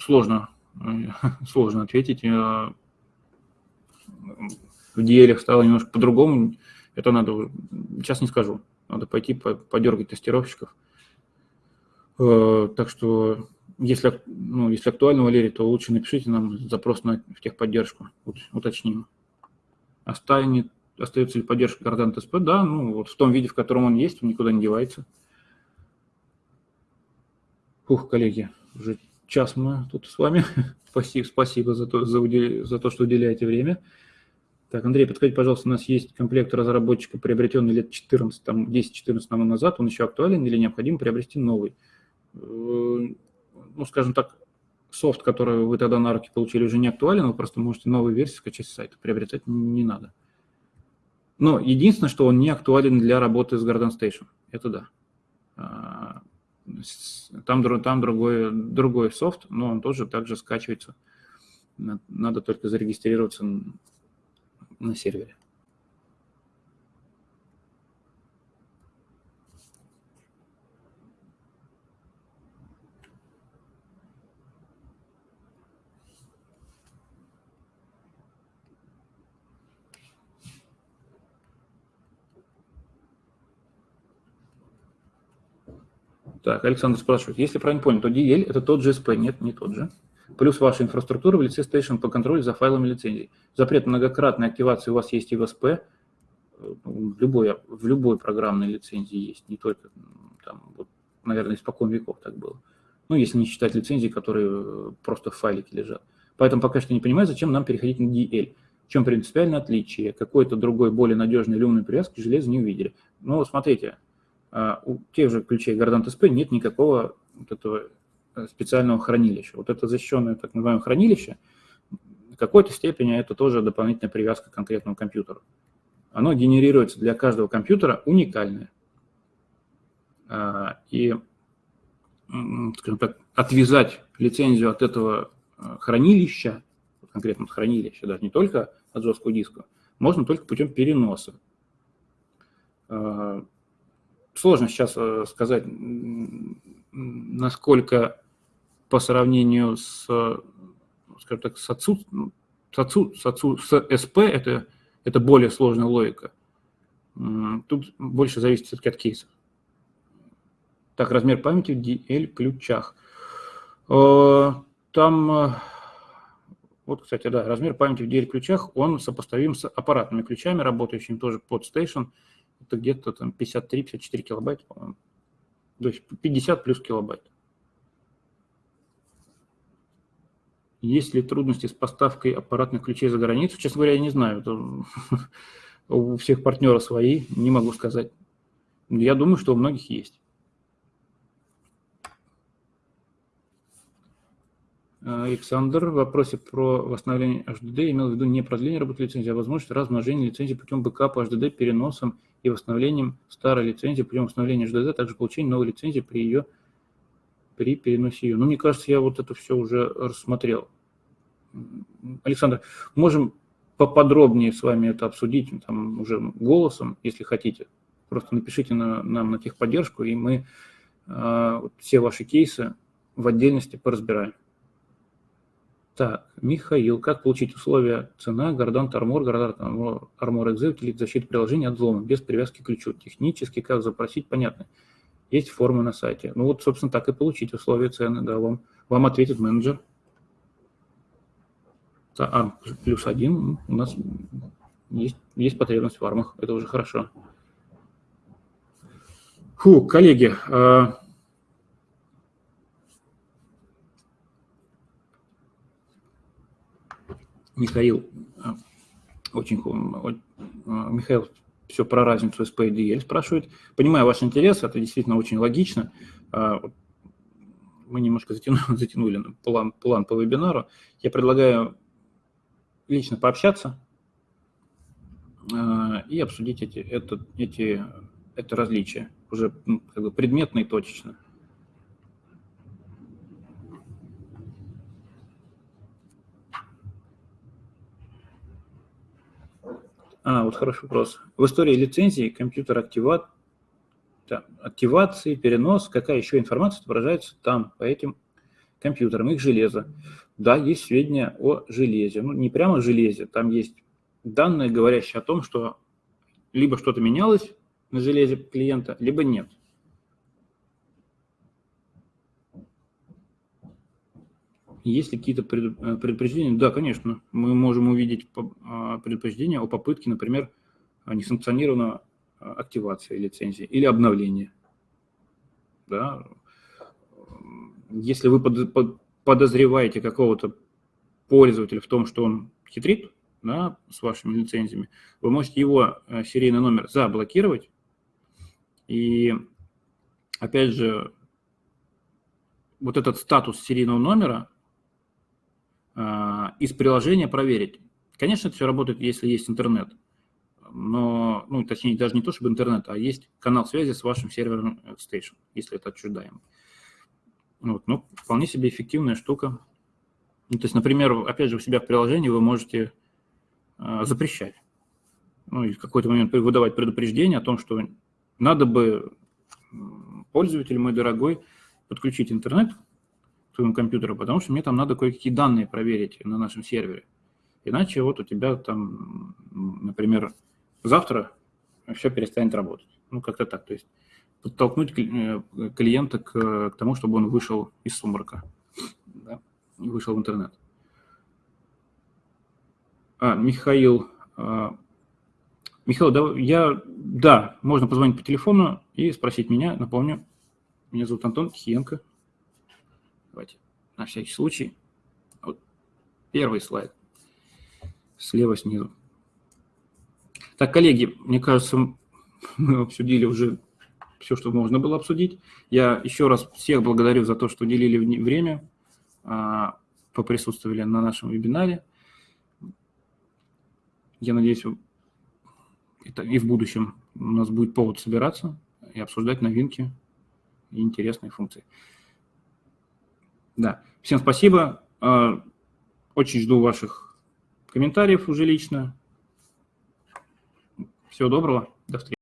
сложно, (laughs) сложно ответить. В DL стало немножко по-другому. Это надо, сейчас не скажу. Надо пойти подергать тестировщиков. А, так что, если, ну, если актуально, Валерий, то лучше напишите нам запрос на техподдержку, уточним. Останет остается ли поддержка Гордант СП? Да, ну вот в том виде, в котором он есть, он никуда не девается. Ух, коллеги, уже час мы тут с вами. (laughs) спасибо, спасибо за то, за, удел... за то, что уделяете время. Так, Андрей, подскажите, пожалуйста, у нас есть комплект разработчика, приобретенный лет 14, там 10-14 назад, он еще актуален или необходимо приобрести новый? Э, ну, скажем так, софт, который вы тогда на руки получили, уже не актуален, вы просто можете новую версию скачать с сайта, приобретать не надо. Но единственное, что он не актуален для работы с Garden Station. Это да. А, там, там другой, другой софт, но он тоже также скачивается. Надо только зарегистрироваться на сервере. Так, Александр спрашивает, если правильно понял, то DL – это тот же SP? Нет, не тот же. Плюс ваша инфраструктура в лице Station по контролю за файлами лицензий. Запрет многократной активации у вас есть и в SP, в любой, в любой программной лицензии есть, не только там, вот, наверное, испокон веков так было. Ну, если не считать лицензии, которые просто в файлике лежат. Поэтому пока что не понимаю, зачем нам переходить на DL. В чем принципиальное отличие? Какой-то другой, более надежный или умный привязки к не увидели. Ну, смотрите, у тех же ключей Gardant SP нет никакого вот этого э, специального хранилища. Вот это защищенное так называемое хранилище, в какой-то степени это тоже дополнительная привязка к конкретному компьютеру. Оно генерируется для каждого компьютера уникальное. А, и, скажем так, отвязать лицензию от этого э, хранилища, конкретно хранилища, даже не только от жесткого диска, можно только путем переноса. Сложно сейчас э, сказать, насколько по сравнению с, скажем так, с, отцу, с, отцу, с, отцу, с СП это, это более сложная логика. Тут больше зависит все-таки от кейсов. Так, размер памяти в DL ключах. Э, там, э, вот, кстати, да, размер памяти в DL ключах, он сопоставим с аппаратными ключами, работающими тоже под Station это где-то там 53-54 килобайта, по-моему. То есть 50 плюс килобайт. Есть ли трудности с поставкой аппаратных ключей за границу? Честно говоря, я не знаю. Это (laughs) у всех партнеров свои, не могу сказать. Я думаю, что у многих есть. Александр в вопросе про восстановление HDD имел в виду не продление работы лицензии, а возможность размножения лицензии путем бэкапа HDD, переносом и восстановлением старой лицензии путем восстановления HDD, а также получение новой лицензии при ее при переносе ее. Ну, мне кажется, я вот это все уже рассмотрел. Александр, можем поподробнее с вами это обсудить, там уже голосом, если хотите. Просто напишите на, нам на техподдержку, и мы э, все ваши кейсы в отдельности поразбираем. Так, Михаил, как получить условия цена, Гордант Армор, Гордант Армор Exit или защита приложения от взлома без привязки к ключу? Технически как запросить, понятно. Есть формы на сайте. Ну вот, собственно, так и получить условия цены, да, вам, вам ответит менеджер. ARM плюс один у нас есть, есть потребность в армах, это уже хорошо. Фу, коллеги, а, Михаил, а, очень, а, Михаил все про разницу SP и DL спрашивает. Понимаю ваш интерес, это действительно очень логично. Мы немножко (laughs) затянули, затянули план, план по вебинару. Я предлагаю лично пообщаться и обсудить эти, это, эти, это различия уже ну, как бы предметно и точечно. А, вот хороший вопрос. В истории лицензии компьютер активат, да, активации, перенос, какая еще информация отображается там, по этим компьютерам, их железо. Да, есть сведения о железе. Ну, не прямо железе, там есть данные, говорящие о том, что либо что-то менялось на железе клиента, либо нет. Есть ли какие-то э, предупреждения? Да, конечно. Мы можем увидеть а, предупреждения о попытке, например, несанкционированного а, активации лицензии или обновления. Да. Если вы подозреваете какого-то пользователя в том, что он хитрит да, с вашими лицензиями, вы можете его э, серийный номер заблокировать. И опять же, вот этот статус серийного номера а, из приложения проверить. Конечно, это все работает, если есть интернет. Но, ну, точнее, даже не то, чтобы интернет, а есть канал связи с вашим сервером Station, если это отчуждаемо. Вот, ну, вполне себе эффективная штука. Ну, то есть, например, опять же, у себя в приложении вы можете э, запрещать. Ну, и в какой-то момент выдавать предупреждение о том, что надо бы пользователь мой дорогой подключить интернет к твоему компьютеру, потому что мне там надо кое-какие данные проверить на нашем сервере. Иначе вот у тебя там, например, завтра все перестанет работать. Ну, как-то так. То есть подтолкнуть э, клиента к, к тому, чтобы он вышел из сумрака, да, вышел в интернет. А, Михаил, а, Михаил, да, я, да, можно позвонить по телефону и спросить меня, напомню, меня зовут Антон Киенко. Давайте на всякий случай. Вот первый слайд. Слева снизу. Так, коллеги, мне кажется, (laughs) мы обсудили уже все, что можно было обсудить. Я еще раз всех благодарю за то, что уделили время, а, поприсутствовали на нашем вебинаре. Я надеюсь, это и в будущем у нас будет повод собираться и обсуждать новинки и интересные функции. Да, всем спасибо. А, очень жду ваших комментариев уже лично. Всего доброго. До встречи.